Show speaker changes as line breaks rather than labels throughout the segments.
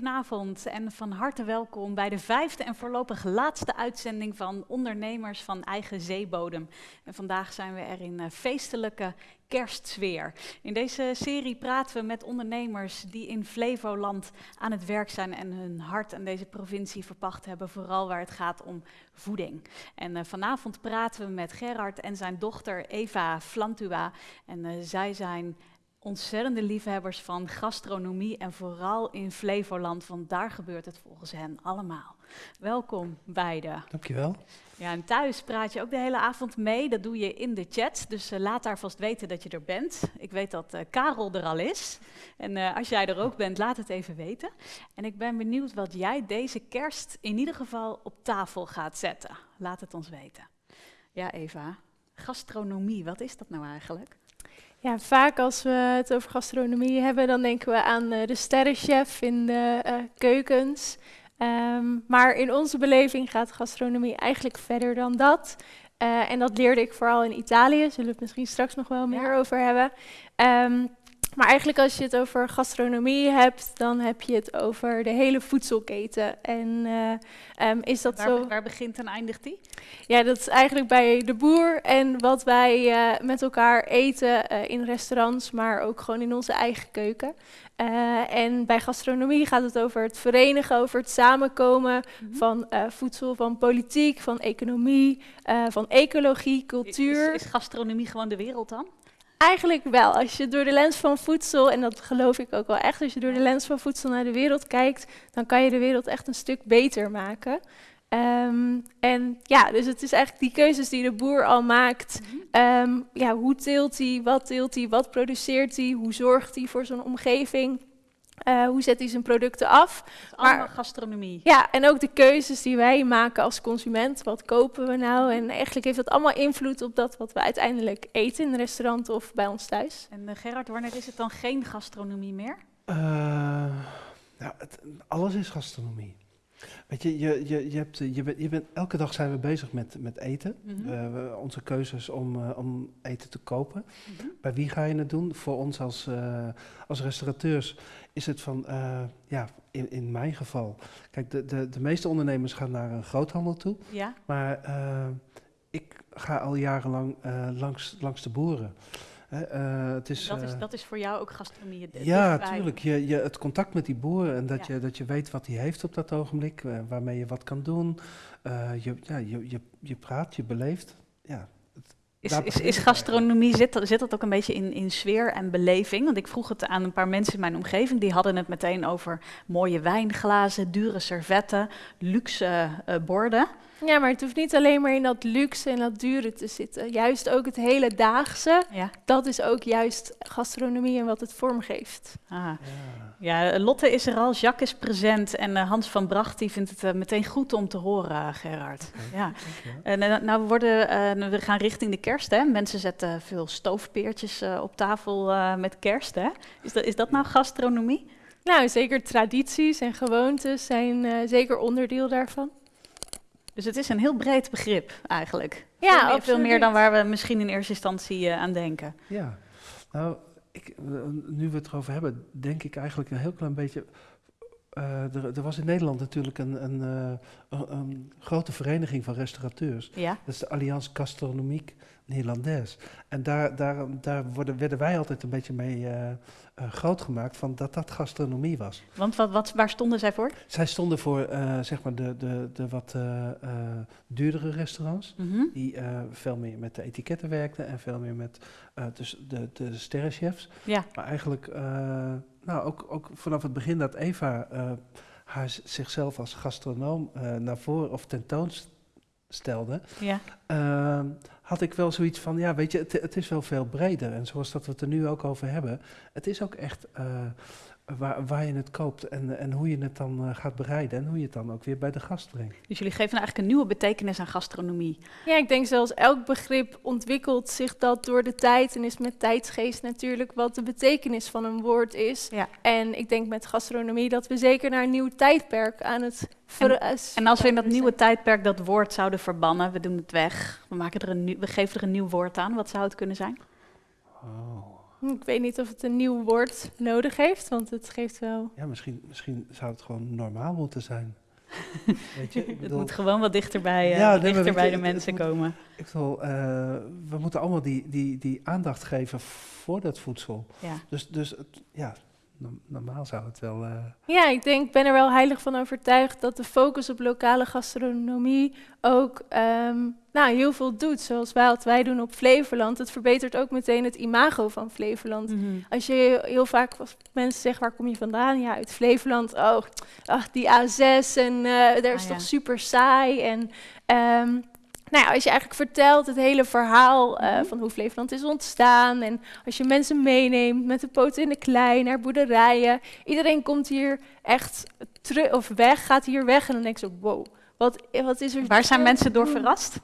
Goedenavond en van harte welkom bij de vijfde en voorlopig laatste uitzending van Ondernemers van Eigen Zeebodem. En vandaag zijn we er in uh, feestelijke kerstsfeer. In deze serie praten we met ondernemers die in Flevoland aan het werk zijn en hun hart aan deze provincie verpacht hebben, vooral waar het gaat om voeding. En uh, vanavond praten we met Gerard en zijn dochter Eva Flantua. En uh, zij zijn ontzettende liefhebbers van gastronomie en vooral in Flevoland, want daar gebeurt het volgens hen allemaal. Welkom beiden.
Dankjewel.
Ja, en thuis praat je ook de hele avond mee. Dat doe je in de chat, dus uh, laat daar vast weten dat je er bent. Ik weet dat uh, Karel er al is. En uh, als jij er ook bent, laat het even weten. En ik ben benieuwd wat jij deze kerst in ieder geval op tafel gaat zetten. Laat het ons weten. Ja, Eva, gastronomie, wat is dat nou eigenlijk?
Ja, vaak als we het over gastronomie hebben, dan denken we aan uh, de sterrenchef in de uh, keukens. Um, maar in onze beleving gaat gastronomie eigenlijk verder dan dat. Uh, en dat leerde ik vooral in Italië, zullen we het misschien straks nog wel meer ja. over hebben. Um, maar eigenlijk als je het over gastronomie hebt, dan heb je het over de hele voedselketen. En uh, um, is dat
waar,
zo?
Waar begint en eindigt die?
Ja, dat is eigenlijk bij de boer en wat wij uh, met elkaar eten uh, in restaurants, maar ook gewoon in onze eigen keuken. En bij gastronomie gaat het over het verenigen, over het samenkomen mm -hmm. van voedsel, van politiek, van economie, van ecologie, cultuur.
Is, is gastronomie gewoon de wereld dan?
Eigenlijk wel. Als je door de lens van voedsel, en dat geloof ik ook wel echt, als je door de lens van voedsel naar de wereld kijkt, dan kan je de wereld echt een stuk beter maken. Um, en ja, dus het is eigenlijk die keuzes die de boer al maakt. -hmm. um, ja, hoe teelt hij, wat teelt hij, wat produceert hij, hoe zorgt hij voor zijn omgeving? Uh, hoe zet hij zijn producten af?
Maar gastronomie.
Ja, en ook de keuzes die wij maken als consument. Wat kopen we nou? En eigenlijk heeft dat allemaal invloed op dat wat we uiteindelijk eten in een restaurant of bij ons thuis.
En uh, Gerard, wanneer is het dan geen gastronomie meer?
Uh, nou, het, alles is gastronomie. Weet je, je, je, je, hebt, je, bent, je bent, elke dag zijn we bezig met, met eten. Mm -hmm. uh, we, onze keuzes om, uh, om eten te kopen. Mm -hmm. Bij wie ga je het doen? Voor ons als, uh, als restaurateurs is het van, ja, in, in mijn geval. Kijk, de, de, de meeste ondernemers gaan naar een groothandel toe.
Ja.
Maar ik ga al jarenlang langs, langs de boeren.
Uh, het is, dat, is, dat is voor jou ook gastronomie? De,
ja, natuurlijk. Je, je, het contact met die boer en dat, ja. je, dat je weet wat hij heeft op dat ogenblik, uh, waarmee je wat kan doen. Je, ja, je, je, je praat, je beleeft. Ja,
het, is, is, is gastronomie, zit dat, zit dat ook een beetje in, in sfeer en beleving? Want ik vroeg het aan een paar mensen in mijn omgeving, die hadden het meteen over mooie wijnglazen, dure servetten, luxe borden.
Ja, maar het hoeft niet alleen maar in dat luxe en dat dure te zitten. Juist ook het hele daagse,
ja.
dat is ook juist gastronomie en wat het vormgeeft.
Ah. Ja. ja, Lotte is er al, Jacques is present en uh, Hans van Bracht die vindt het uh, meteen goed om te horen, uh, Gerard. Okay. Ja. En uh, nou, we, worden, we gaan richting de kerst, hè. Mensen zetten veel stoofpeertjes op tafel met kerst, hè. Is dat, is dat nou gastronomie?
Nou, zeker tradities en gewoontes zijn zeker onderdeel daarvan.
Dus het is een heel breed begrip eigenlijk.
Ja,
veel meer, veel meer dan waar we misschien in eerste instantie uh, aan denken.
Ja, nou, ik, nu we het erover hebben, denk ik eigenlijk een heel klein beetje. Uh, er, er, was in Nederland natuurlijk een, een, uh, een, een, grote vereniging van restaurateurs.
Ja.
Dat is de Alliance Gastronomique Nederlandaise. En daar, daar, daar worden, werden wij altijd een beetje mee uh, uh, groot gemaakt van dat dat gastronomie was.
Want wat, wat, waar stonden zij voor?
Zij stonden voor uh, zeg maar de, de, de wat duurdere restaurants,
Mhm.
mm -hmm. die veel meer met de etiketten werkten en veel meer met dus de, de sterrenchefs.
Ja.
Maar eigenlijk, nou ook, ook vanaf het begin dat Eva haar zichzelf als gastronoom naar voren of tentoonstelde,
ja.
Uh, had ik wel zoiets van, ja, weet je, het, het, is wel veel breder. En zoals dat we het er nu ook over hebben, het is ook echt uh, waar, waar, je het koopt en, en hoe je het dan uh, gaat bereiden en hoe je het dan ook weer bij de gast brengt.
Dus jullie geven eigenlijk een nieuwe betekenis aan gastronomie.
Ja, ik denk zelfs elk begrip ontwikkelt zich dat door de tijd en is met tijdsgeest natuurlijk wat de betekenis van een woord is.
Ja.
En ik denk met gastronomie dat we zeker naar een nieuw tijdperk aan het
en, en, als we in dat nieuwe tijdperk dat woord zouden verbannen, we doen het weg, we, maken er een nieuw, we geven er een nieuw woord aan, wat zou het kunnen zijn?
Oh.
Ik weet niet of het een nieuw woord nodig heeft, want het geeft wel...
Ja, misschien, misschien zou het gewoon normaal moeten zijn.
weet je, het moet gewoon wat dichterbij, uh, ja, nee, dichter bij de mensen komen.
Ik wil, uh, we moeten allemaal die, die, die aandacht geven voor dat voedsel.
Ja.
Dus, dus het, ja, normaal zou het wel. Uh...
Ja, ik denk, ben er wel heilig van overtuigd dat de focus op lokale gastronomie ook um, nou, heel veel doet. Zoals wij, wat wij doen op Flevoland. Het verbetert ook meteen het imago van Flevoland. Mm -hmm. Als je heel vaak als mensen zeggen, waar kom je vandaan? Ja, uit Flevoland. Oh, ach, die A6 en uh, daar is ah, toch ja. super saai. En um, nou ja, als je eigenlijk vertelt het hele verhaal uh, van hoe Flevoland is ontstaan. En als je mensen meeneemt met de poten in de klei naar boerderijen. Iedereen komt hier echt terug of weg, gaat hier weg. En dan denk je wow, wat, wat is er...
Waar zijn mensen door verrast?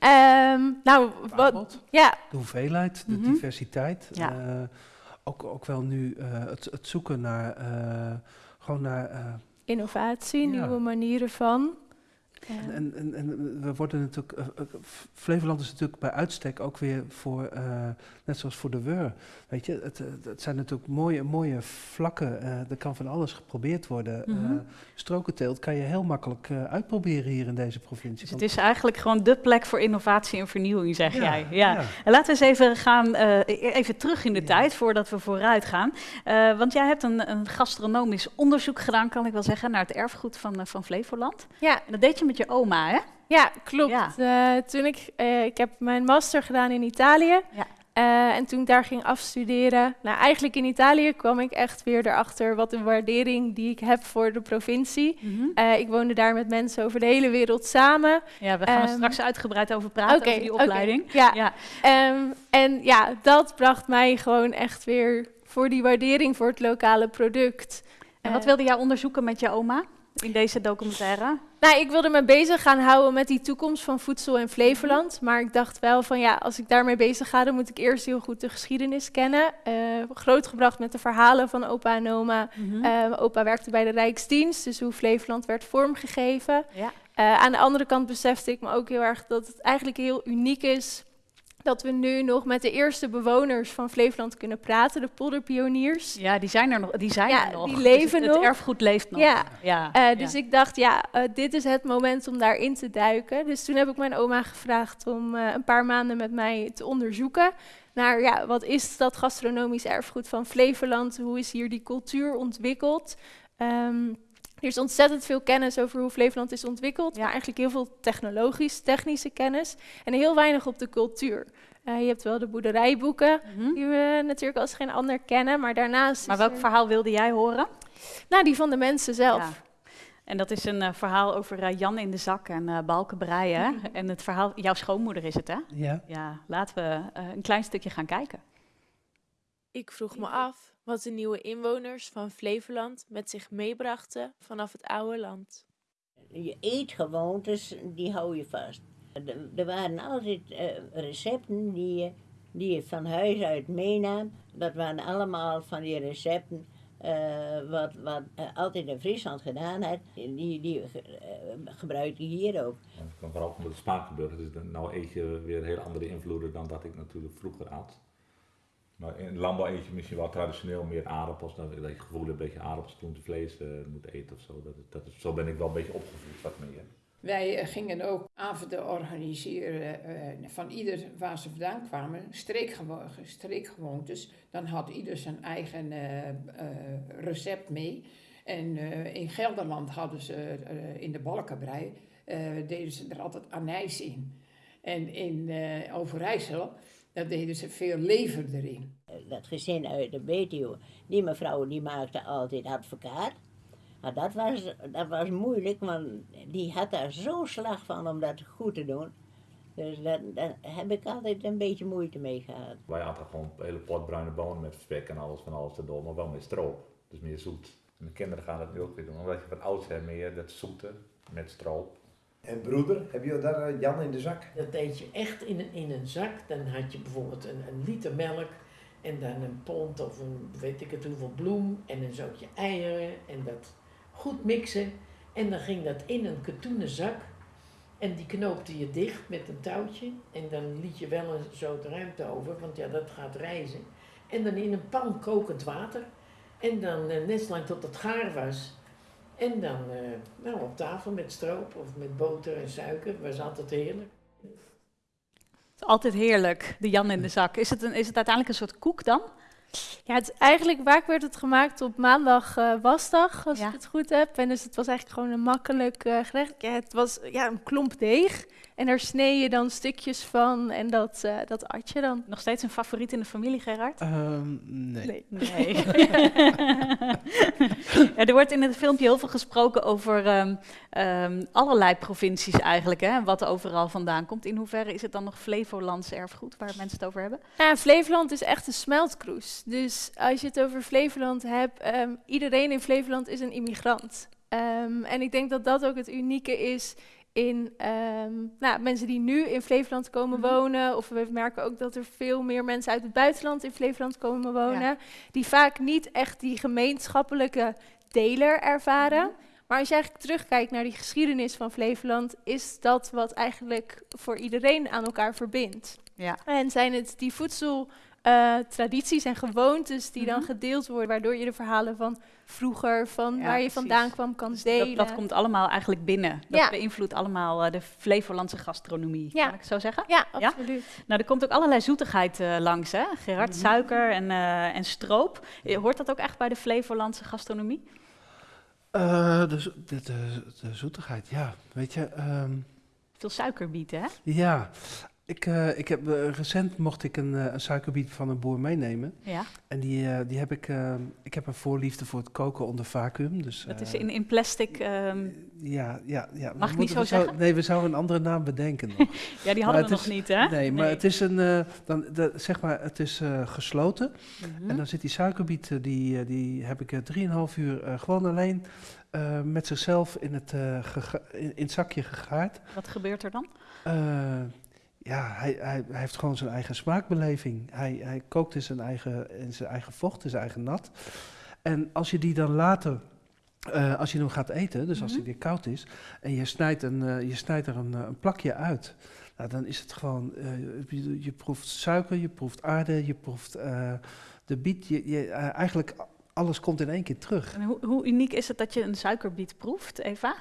Um, nou, wat, ja.
De hoeveelheid, de mm -hmm. diversiteit.
Ja.
Uh, ook, ook wel nu uh, het, het, zoeken naar, gewoon naar...
Innovatie, ja. nieuwe manieren van.
Ja. En, en, en, we worden natuurlijk, uh, uh, Flevoland is natuurlijk bij uitstek ook weer voor, uh, net zoals voor de WUR. Weet je, het, het zijn natuurlijk mooie, mooie vlakken. er kan van alles geprobeerd worden. Mm -hmm. strokenteelt kan je heel makkelijk uitproberen hier in deze provincie.
Dus het is eigenlijk gewoon de plek voor innovatie en vernieuwing, zeg ja, jij. Ja. ja. En laten we eens even gaan, even terug in de tijd, voordat we vooruit gaan. want jij hebt een, een, gastronomisch onderzoek gedaan, kan ik wel zeggen, naar het erfgoed van, van Flevoland.
Ja.
En dat deed je met je oma, hè?
Ja, klopt. Ja. Uh, toen ik, uh, ik heb mijn master gedaan in Italië.
Ja.
Uh, en toen ik daar ging afstuderen, nou eigenlijk in Italië kwam ik echt weer erachter wat een waardering die ik heb voor de provincie.
Mm -hmm.
uh, ik woonde daar met mensen over de hele wereld samen.
Ja, we gaan um, straks uitgebreid over praten,
okay,
over die opleiding.
Okay, ja. ja. Um, en ja, dat bracht mij gewoon echt weer voor die waardering voor het lokale product.
En wat wilde jij onderzoeken met je oma in deze documentaire?
Nou, ik wilde me bezig gaan houden met die toekomst van voedsel in Flevoland. Maar ik dacht wel van ja, als ik daarmee bezig ga, dan moet ik eerst heel goed de geschiedenis kennen. Uh, grootgebracht met de verhalen van opa en oma.
Mhm.
Mm -hmm. uh, opa werkte bij de Rijksdienst, dus hoe Flevoland werd vormgegeven.
Ja.
Uh, aan de andere kant besefte ik me ook heel erg dat het eigenlijk heel uniek is dat we nu nog met de eerste bewoners van Flevoland kunnen praten, de polderpioniers.
Ja, die zijn er nog. Die zijn
ja,
er nog.
Die leven
dus het,
nog.
Het erfgoed leeft nog.
Ja.
ja.
Uh, dus ja. ik dacht, ja, uh, dit is het moment om daarin te duiken. Dus toen heb ik mijn oma gevraagd om uh, een paar maanden met mij te onderzoeken naar, ja, wat is dat gastronomisch erfgoed van Flevoland? Hoe is hier die cultuur ontwikkeld? Um, er is ontzettend veel kennis over hoe Flevoland is ontwikkeld, ja. maar eigenlijk heel veel technologisch, technische kennis en heel weinig op de cultuur. Uh, je hebt wel de boerderijboeken, mm -hmm. die we natuurlijk als geen ander kennen, maar daarnaast...
Maar welk
er...
verhaal wilde jij horen?
Nou, die van de mensen zelf.
Ja. En dat is een uh, verhaal over uh, Jan in de zak en uh, balken breien. Mm -hmm. En het verhaal, jouw schoonmoeder is het, hè?
Ja.
Ja, laten we een klein stukje gaan kijken.
Ik vroeg me af wat de nieuwe inwoners van Flevoland met zich meebrachten vanaf het oude land.
Je eetgewoontes, die hou je vast. Er waren altijd uh, recepten die je, die je van huis uit meenam. Dat waren allemaal van die recepten uh, wat, wat uh, altijd in Friesland gedaan had. Die, die gebruik je hier ook.
Ja, het kan vooral omdat het smaak gebeurt. Dus nou eet je weer heel andere invloeden dan dat ik natuurlijk vroeger at. Maar in landbouw eet je misschien wel traditioneel meer aardappels. Dat je gevoel hebt dat je aardappels, groente, vlees moet eten of zo. Dat, dat, zo ben ik wel een beetje opgevoed wat meer.
Wij uh, gingen ook avonden organiseren uh, van ieder waar ze vandaan kwamen, streekgewo streekgewoontes. Dan had ieder zijn eigen uh, recept mee. En in Gelderland hadden ze in de balkenbrei, deden ze er altijd anijs in. En in Overijssel, daar deden ze veel lever erin.
Dat gezin uit de Betuwe, die mevrouw die maakte altijd advocaat. Maar dat was, dat was moeilijk, want die had daar zo'n slag van om dat goed te doen. Dus daar, daar heb ik altijd een beetje moeite mee gehad.
Wij hadden gewoon een hele pot bruine bonen met spek en alles van alles erdoor, maar wel met stroop. Dus meer zoet. En de kinderen gaan dat nu ook weer doen, omdat je van oudsher meer dat zoete met stroop.
En broeder, heb je daar Jan in de zak?
Dat deed je echt in een, in een zak. Dan had je bijvoorbeeld een, een liter melk en dan een pond of een weet ik het hoeveel bloem en een zootje eieren en dat goed mixen. En dan ging dat in een katoenen zak. En die knoopte je dicht met een touwtje. En dan liet je wel een soort ruimte over, want ja, dat gaat reizen. En dan in een pan kokend water. En dan eh, net zolang tot het gaar was. En dan eh, nou, op tafel met stroop of met boter en suiker. was altijd heerlijk.
Altijd heerlijk, de Jan in de zak. Is het, een, is het uiteindelijk een soort koek dan?
Ja, het is eigenlijk vaak werd het gemaakt op maandag eh, wasdag, als
Ja.
ik het goed heb. En dus het was eigenlijk gewoon een makkelijk eh, gerecht. Ja, het was ja, een klomp deeg. En daar snee je dan stukjes van en dat, eh, dat at je dan.
Nog steeds een favoriet in de familie, Gerard?
Ehm, nee.
Nee.
Nee. ja, er wordt in het filmpje heel veel gesproken over ehm, ehm, allerlei provincies eigenlijk, hè, en wat overal vandaan komt. In hoeverre is het dan nog Flevolands erfgoed waar mensen het over hebben?
Ja, Flevoland is echt een smeltkroes. Dus als je het over Flevoland hebt, ehm, iedereen in Flevoland is een immigrant. Ehm, en ik denk dat dat ook het unieke is in nou, mensen die nu in Flevoland komen
Mhm.
wonen. Of we merken ook dat er veel meer mensen uit het buitenland in Flevoland komen wonen.
Ja.
Die vaak niet echt die gemeenschappelijke deler ervaren.
Mhm.
Maar als je eigenlijk terugkijkt naar die geschiedenis van Flevoland, is dat wat eigenlijk voor iedereen aan elkaar verbindt.
Ja.
En zijn het die voedseltradities en gewoontes die dan
Mhm.
gedeeld worden, waardoor je de verhalen van vroeger, van
Ja,
waar je
precies.
vandaan kwam, kan
Dus
delen.
dat, dat komt allemaal eigenlijk binnen. Dat
Ja.
beïnvloedt allemaal eh, de Flevolandse gastronomie.
Ja.
Kan ik het zo zeggen?
Ja, absoluut.
Nou, er komt ook allerlei zoetigheid eh, langs, hè? Gerard,
Mhm.
suiker en, eh, en stroop. Eh, Hoort dat ook echt bij de Flevolandse gastronomie?
Eh, de, de, de, de zoetigheid, ja. Weet je, ehm,
Veel suikerbieten, hè?
ja. Ik, eh, ik heb, eh, recent mocht ik een, eh, een suikerbiet van een boer meenemen.
Ja.
En die, die heb ik, ik heb een voorliefde voor het koken onder vacuüm. Dus,
Dat is in, in plastic. ehm,
Ja, ja, ja. We
Mag ik niet zo
zou-
zeggen?
Nee, we zouden een andere naam bedenken nog.
ja, die hadden we nog
is-
niet, hè?
Nee, maar het is een, dan, de, zeg maar, het is gesloten.
Mhm.
En dan zit die suikerbiet, die, die heb ik eh, 3,5 uur gewoon alleen met zichzelf in het, gega- in, in het zakje gegaard.
Wat gebeurt er dan?
Eh, ja, hij, hij, hij heeft gewoon zijn eigen smaakbeleving. Hij, hij kookt in zijn eigen, in zijn eigen vocht, in zijn eigen nat. En als je die dan later, eh, als je hem gaat eten, dus als
Mhm.
hij weer koud is, en je snijdt, een, eh, je snijdt er een, eh, een plakje uit, nou, dan is het gewoon, je, je proeft suiker, je proeft aarde, je proeft de biet, je, je, eigenlijk alles komt in één keer terug.
En hoe, hoe uniek is het dat je een suikerbiet proeft, Eva?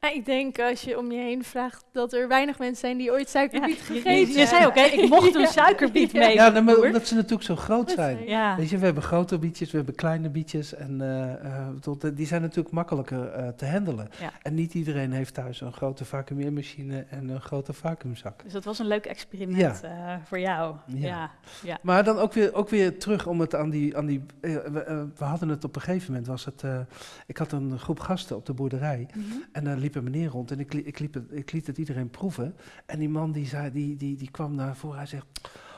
Ik denk als je om je heen vraagt dat er weinig mensen zijn die ooit suikerbiet gegeten
je, je zei ook, hè, ik mocht een suikerbiet mee.
Ja, nou, maar omdat ze natuurlijk zo groot zijn.
Ja.
Weet je, we hebben grote bietjes, we hebben kleine bietjes en eh, eh, tot, eh, die zijn natuurlijk makkelijker eh, te handelen.
Ja.
En niet iedereen heeft thuis een grote vacuümeermachine en een grote vacuümzak.
Dus dat was een leuk experiment eh, voor jou. Ja.
Ja.
Ja.
Maar dan ook weer, ook weer terug om het aan die... Aan die we, we hadden het op een gegeven moment, was het... eh, ik had een groep gasten op de boerderij
Mhm.
en daar liep een meneer rond en ik, ik, liep het, ik liet het iedereen proeven. En die man die, zei, die, die, die kwam naar voren, hij zegt...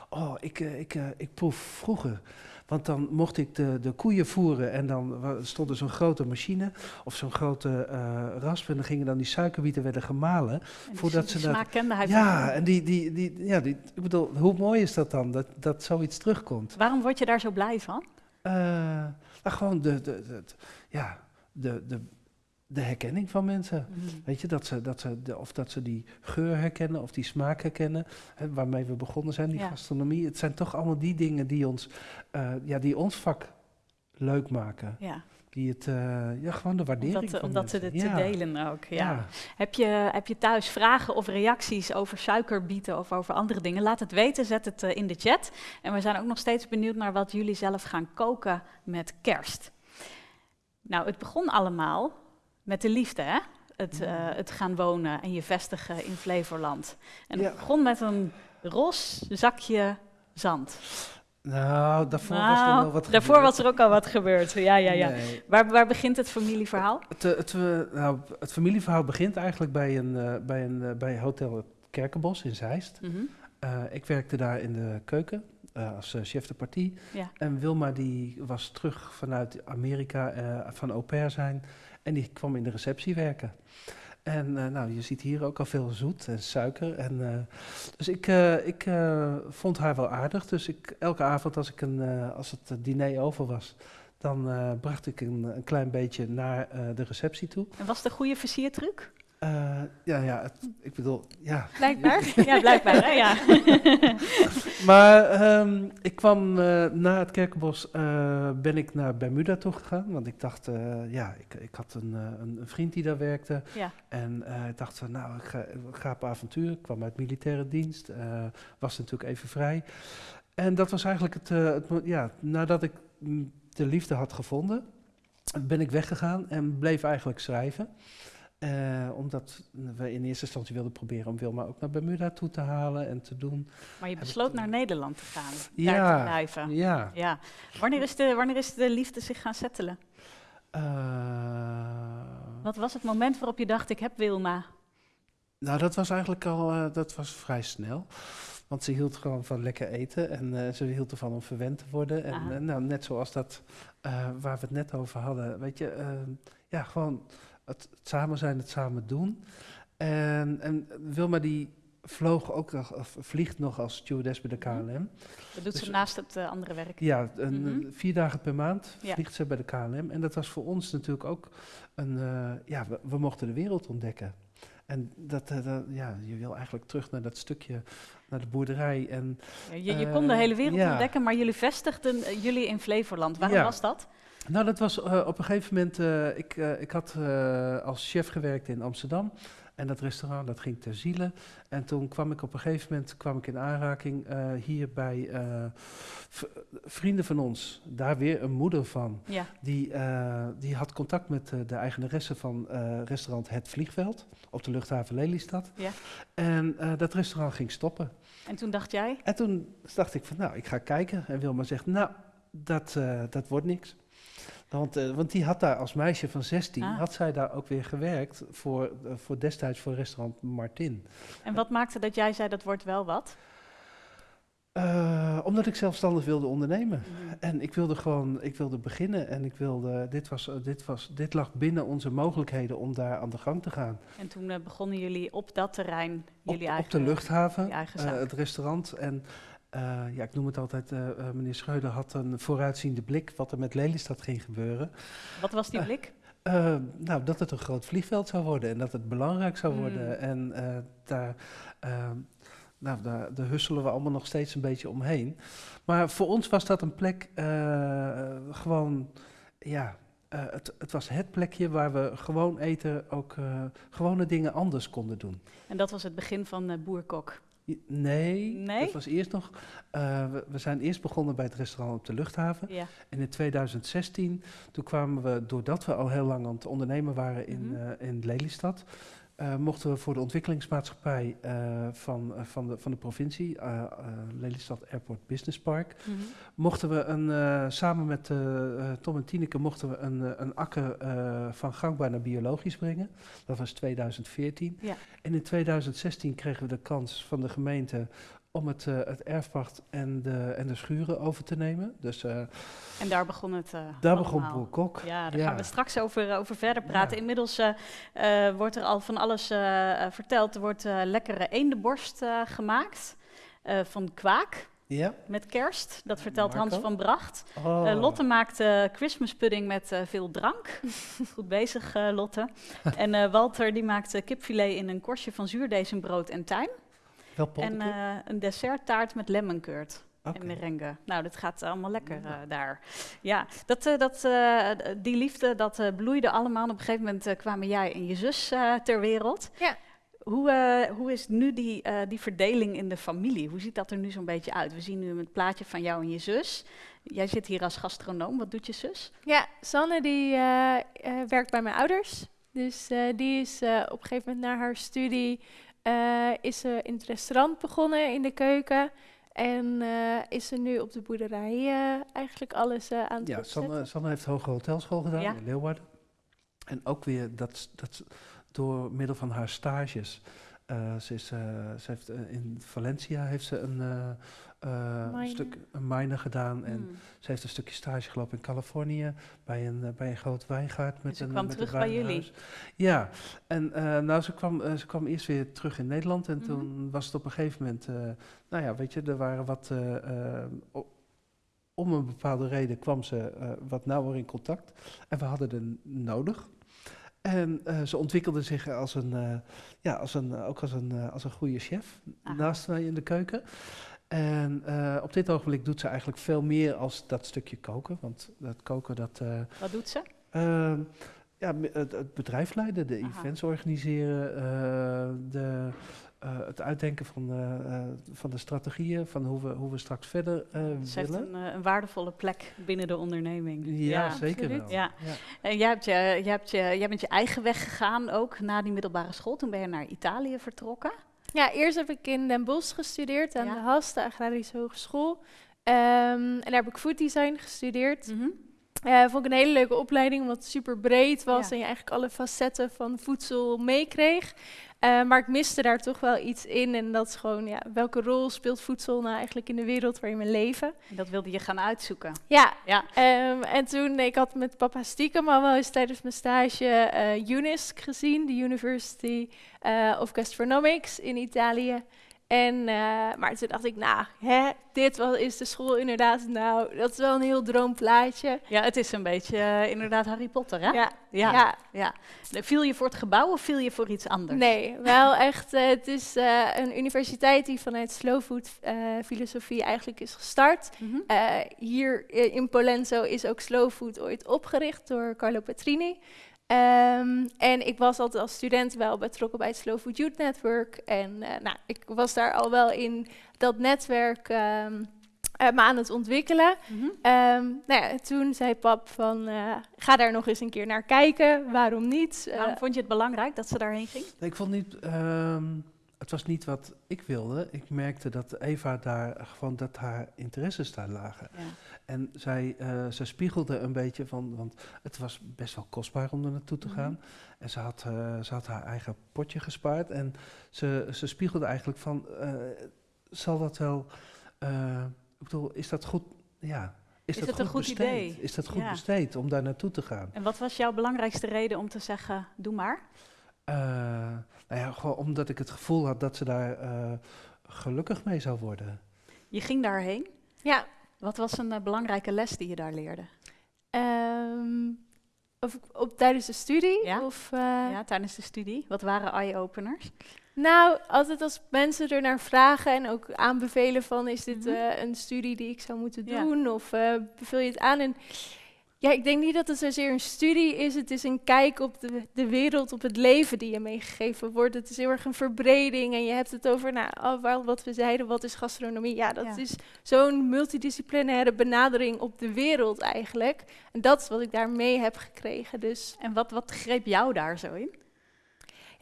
Oh, ik, eh, ik, eh, ik proef vroeger. Want dan mocht ik de, de koeien voeren en dan stond er zo'n grote machine of zo'n grote eh rasp. En dan gingen dan die suikerbieten werden gemalen.
En
Voordat ze dat-
smaak kende hij
Ja, en die, die, die, ja, die, ik bedoel, hoe mooi is dat dan, dat, dat zoiets terugkomt?
Waarom word je daar zo blij van?
Eh, nou, gewoon de, de, ja, de, de, de herkenning van mensen. Weet je, dat ze, dat ze de, of dat ze die geur herkennen of die smaak herkennen, hè, waarmee we begonnen zijn, die
Ja.
gastronomie. Het zijn toch allemaal die dingen die ons, eh, ja, die ons vak leuk maken.
Ja,
Die het, eh, ja, gewoon de waardering
omdat,
van
omdat ze dit te delen ook. Ja.
Ja.
Heb, je, heb je thuis vragen of reacties over suikerbieten of over andere dingen? Laat het weten, zet het eh, in de chat. En we zijn ook nog steeds benieuwd naar wat jullie zelf gaan koken met kerst. Nou, het begon allemaal met de liefde, hè? Het, eh, het gaan wonen en je vestigen in Flevoland. En het
Ja.
begon met een ros zakje zand.
Nou, daarvoor was er
Nou,
wel wat
daarvoor was er ook al wat gebeurd. Ja, ja, ja.
Nee.
Waar, waar begint het familieverhaal?
Het, eh, het, eh, nou, het familieverhaal begint eigenlijk bij, een, eh, bij, een, bij Hotel Kerkenbos in Zeist.
Mhm.
Ik werkte daar in de keuken als chef de partie.
Ja.
En Wilma die was terug vanuit Amerika van au pair zijn. En die kwam in de receptie werken. En eh, nou, je ziet hier ook al veel zoet en suiker. En, eh, dus ik, eh, ik vond haar wel aardig. Dus ik, elke avond als, ik een, als het diner over was, dan bracht ik een, een klein beetje naar de receptie toe.
En was het een goede versiertruc?
Eh, ja, ja, het- ik bedoel, ja.
Blijkbaar.
Ja, blijkbaar, hè? Ja.
Maar ehm, ik kwam eh, na het Kerkenbos, eh, ben ik naar Bermuda toe gegaan. Want ik dacht, ja, ik, ik had een, een, vriend die daar werkte.
Ja.
En ik dacht van, nou, ik ga, ik ga op avontuur. Ik kwam uit militaire dienst, was natuurlijk even vrij. En dat was eigenlijk het, het ja, nadat ik mm, de liefde had gevonden, ben ik weggegaan en bleef eigenlijk schrijven. Eh, omdat we in eerste instantie wilden proberen om Wilma ook naar Bermuda toe te halen en te doen.
Maar je besloot naar Nederland te gaan, daar
Ja,
te blijven.
Ja.
Ja. Wanneer, is de, wanneer is de liefde zich gaan settelen?
Eh,
Wat was het moment waarop je dacht, ik heb Wilma?
nou, dat was eigenlijk al eh, dat was vrij snel. Want ze hield gewoon van lekker eten en ze hield ervan om verwend te worden. En nou, net zoals dat waar we het net over hadden, weet je, ja, gewoon het, het samen zijn, het samen doen. En, en Wilma die vloog ook nog, of vliegt nog als stewardess bij de
Mhm.
KLM.
Dat doet ze
Dus-
naast het eh, andere werk.
Ja, een,
Mhm.
vier dagen per maand
Ja.
vliegt ze bij de KLM. En dat was voor ons natuurlijk ook een... eh, ja, we, we mochten de wereld ontdekken. En dat, eh, dat- ja, je wil eigenlijk terug naar dat stukje, naar de boerderij. En
Ja, Je, je
Eh,
kon de hele wereld
ja.
ontdekken, maar jullie vestigden eh, jullie in Flevoland. Waarom was dat?
Nou, dat was eh, op een gegeven moment... eh, ik, eh, ik had als chef gewerkt in Amsterdam. En dat restaurant, dat ging ter ziele. En toen kwam ik op een gegeven moment kwam ik in aanraking hier bij vrienden van ons. Daar weer een moeder van.
Ja.
Die, die had contact met de eigenaresse van restaurant Het Vliegveld op de luchthaven Lelystad.
Ja.
En dat restaurant ging stoppen.
En toen dacht jij,
En toen dacht ik van, nou, ik ga kijken. En Wilma zegt, nou, dat, dat wordt niks. Want, eh, want die had daar als meisje van 16,
Ah.
had zij daar ook weer gewerkt voor, eh, voor destijds voor restaurant Martin.
en wat maakte dat jij zei dat wordt wel wat?
Eh, omdat ik zelfstandig wilde ondernemen.
Mhm.
En ik wilde gewoon, ik wilde beginnen en ik wilde, dit, was, dit, was, dit lag binnen onze mogelijkheden om daar aan de gang te gaan.
En toen begonnen jullie op dat terrein,
Op,
jullie
op
eigen,
de luchthaven, het restaurant. En ja, ik noem het altijd, eh, eh, meneer Schreuder had een vooruitziende blik wat er met Lelystad ging gebeuren.
Wat was die
eh,
blik?
Eh, nou, dat het een groot vliegveld zou worden en dat het belangrijk zou
Mm.
worden. En eh, daar, eh, nou, daar, daar husselen we allemaal nog steeds een beetje omheen. Maar voor ons was dat een plek eh, gewoon, ja, eh, het, het was het plekje waar we gewoon eten ook eh, gewone dingen anders konden doen.
En dat was het begin van eh, Boerkok.
Nee,
Nee?
dat was eerst nog. eh, we, we zijn eerst begonnen bij het restaurant op de luchthaven.
Ja.
En in 2016, toen kwamen we, doordat we al heel lang aan het ondernemen waren in,
Mhm.
eh, in Lelystad, eh, mochten we voor de ontwikkelingsmaatschappij eh, van, eh, van, de, van de provincie, Lelystad Airport Business Park,
Mhm.
mochten we een, samen met Tom en Tineke mochten we een, een akker van gangbaar naar biologisch brengen. Dat was 2014.
Ja.
En in 2016 kregen we de kans van de gemeente om het, eh, het erfpacht en de, en de schuren over te nemen. Dus eh,
En daar begon het eh
daar begon. Boer Kok.
Ja, daar
Ja.
gaan we straks over, over verder praten.
Ja.
Inmiddels wordt er al van alles verteld. Er wordt lekkere eendenborst gemaakt van kwaak
Ja.
met kerst. Dat vertelt Hans van Bracht.
Oh.
Lotte maakt Christmas pudding met veel drank. Goed bezig, Lotte. en Walter die maakt kipfilet in een korstje van zuurdesembrood en tijm.
Wel
En eh, een desserttaart met lemon curd
Oké.
en merengue. Nou, dat gaat allemaal lekker eh, daar. Ja, dat, eh, dat, eh, die liefde, dat eh, bloeide allemaal. Op een gegeven moment kwamen jij en je zus eh, ter wereld.
Ja.
Hoe, eh, hoe is nu die, eh, die verdeling in de familie? Hoe ziet dat er nu zo'n beetje uit? We zien nu het plaatje van jou en je zus. Jij zit hier als gastronoom. Wat doet je zus?
Ja, Sanne die eh, eh, werkt bij mijn ouders. Dus eh, die is eh, op een gegeven moment na haar studie eh, is ze in het restaurant begonnen in de keuken. En eh, is ze nu op de boerderij eh, eigenlijk alles eh, aan het
Ja,
opzetten.
Sanne, Sanne heeft Hoge Hotelschool gedaan
Ja.
in Leeuwarden. En ook weer dat, dat door middel van haar stages. Eh, ze, is, eh, ze heeft eh, in Valencia heeft ze een, stuk een minor gedaan. En
Hmm.
ze heeft een stukje stage gelopen in Californië bij een, bij een groot wijngaard. Met
ze
een,
kwam
met
terug
een
bij jullie?
Ja, en nou, ze kwam, ze kwam eerst weer terug in Nederland. En
Mhm.
toen was het op een gegeven moment, nou ja, weet je, er waren wat. om een bepaalde reden kwam ze wat nauwer in contact. En we hadden er nodig. En eh, ze ontwikkelde zich als een, eh, ja, als een, ook als een, eh, als een goede chef
Aha.
naast mij in de keuken. En eh, op dit ogenblik doet ze eigenlijk veel meer als dat stukje koken. Want dat koken, dat... eh,
Wat doet ze?
Ehm, ja, het, het bedrijf leiden, de
Aha.
events organiseren, eh, de, eh, het uitdenken van, eh, eh, van de strategieën, van hoe we, hoe we straks verder eh,
Ze heeft
willen.
een, eh, een waardevolle plek binnen de onderneming.
ja, zeker
absoluut.
wel.
Ja. En jij, hebt je, jij, hebt je, jij bent je eigen weg gegaan ook na die middelbare school. Toen ben je naar Italië vertrokken.
Ja, eerst heb ik in Den Bosch gestudeerd aan
Ja.
de HAS, de Agrarische Hogeschool. Ehm, en daar heb ik food design gestudeerd.
Mhm.
Eh, vond ik een hele leuke opleiding, omdat het super breed was
Ja.
en je eigenlijk alle facetten van voedsel meekreeg. Eh, maar ik miste daar toch wel iets in. En dat is gewoon, ja, welke rol speelt voedsel nou eigenlijk in de wereld waarin we leven?
En dat wilde je gaan uitzoeken.
Ja,
Ja.
ehm, en toen, ik had met papa stiekem al wel eens tijdens mijn stage eh UNISC gezien, de University eh, of Gastronomics in Italië. En, eh, maar toen dacht ik, nou, hè, dit was, is de school inderdaad, nou, dat is wel een heel droomplaatje.
Ja, het is een beetje eh, inderdaad Harry Potter, hè?
Ja,
Ja.
ja.
ja. Viel je voor het gebouw of viel je voor iets anders?
Nee, wel echt. eh, het is een universiteit die vanuit slow food filosofie eigenlijk is gestart.
Mhm.
Hier in Polenzo is ook slow food ooit opgericht door Carlo Petrini. Ehm, en ik was altijd als student wel betrokken bij het Slow Food Youth Network. En eh, nou, ik was daar al wel in dat netwerk ehm, eh, me aan het ontwikkelen.
Mhm.
Ehm, nou ja, toen zei pap van, eh, ga daar nog eens een keer naar kijken. Waarom niet? Eh,
Waarom vond je het belangrijk dat ze daarheen ging?
Nee, ik vond niet, ehm, het was niet wat ik wilde. Ik merkte dat Eva daar gewoon, dat haar interesses daar lagen.
Ja.
En zij, eh, ze spiegelde een beetje van, want het was best wel kostbaar om er naartoe te
Mhm.
gaan. En ze had, eh, ze had haar eigen potje gespaard. En ze, ze spiegelde eigenlijk van, eh, zal dat wel, eh, ik bedoel, is dat goed, ja. Is,
Is
dat
het een goed
besteed?
idee?
Is dat goed
Ja.
besteed om daar naartoe te gaan?
En wat was jouw belangrijkste reden om te zeggen, doe maar?
Eh, nou ja, gewoon omdat ik het gevoel had dat ze daar eh, gelukkig mee zou worden.
Je ging daarheen.
ja,
Wat was een eh, belangrijke les die je daar leerde?
Ehm, of op, tijdens de studie?
Ja.
Of, eh,
ja, tijdens de studie. Wat waren eye-openers?
Nou, altijd als mensen er naar vragen en ook aanbevelen van... is dit
Mhm.
eh, een studie die ik zou moeten
Ja.
doen of beveel je het aan? En ja, ik denk niet dat het zozeer een studie is. Het is een kijk op de, de wereld, op het leven die je meegegeven wordt. Het is heel erg een verbreding en je hebt het over, nou, wel wat we zeiden, wat is gastronomie? Ja, dat
Ja.
is zo'n multidisciplinaire benadering op de wereld eigenlijk. En dat is wat ik daarmee heb gekregen, dus...
En wat, wat greep jou daar zo in?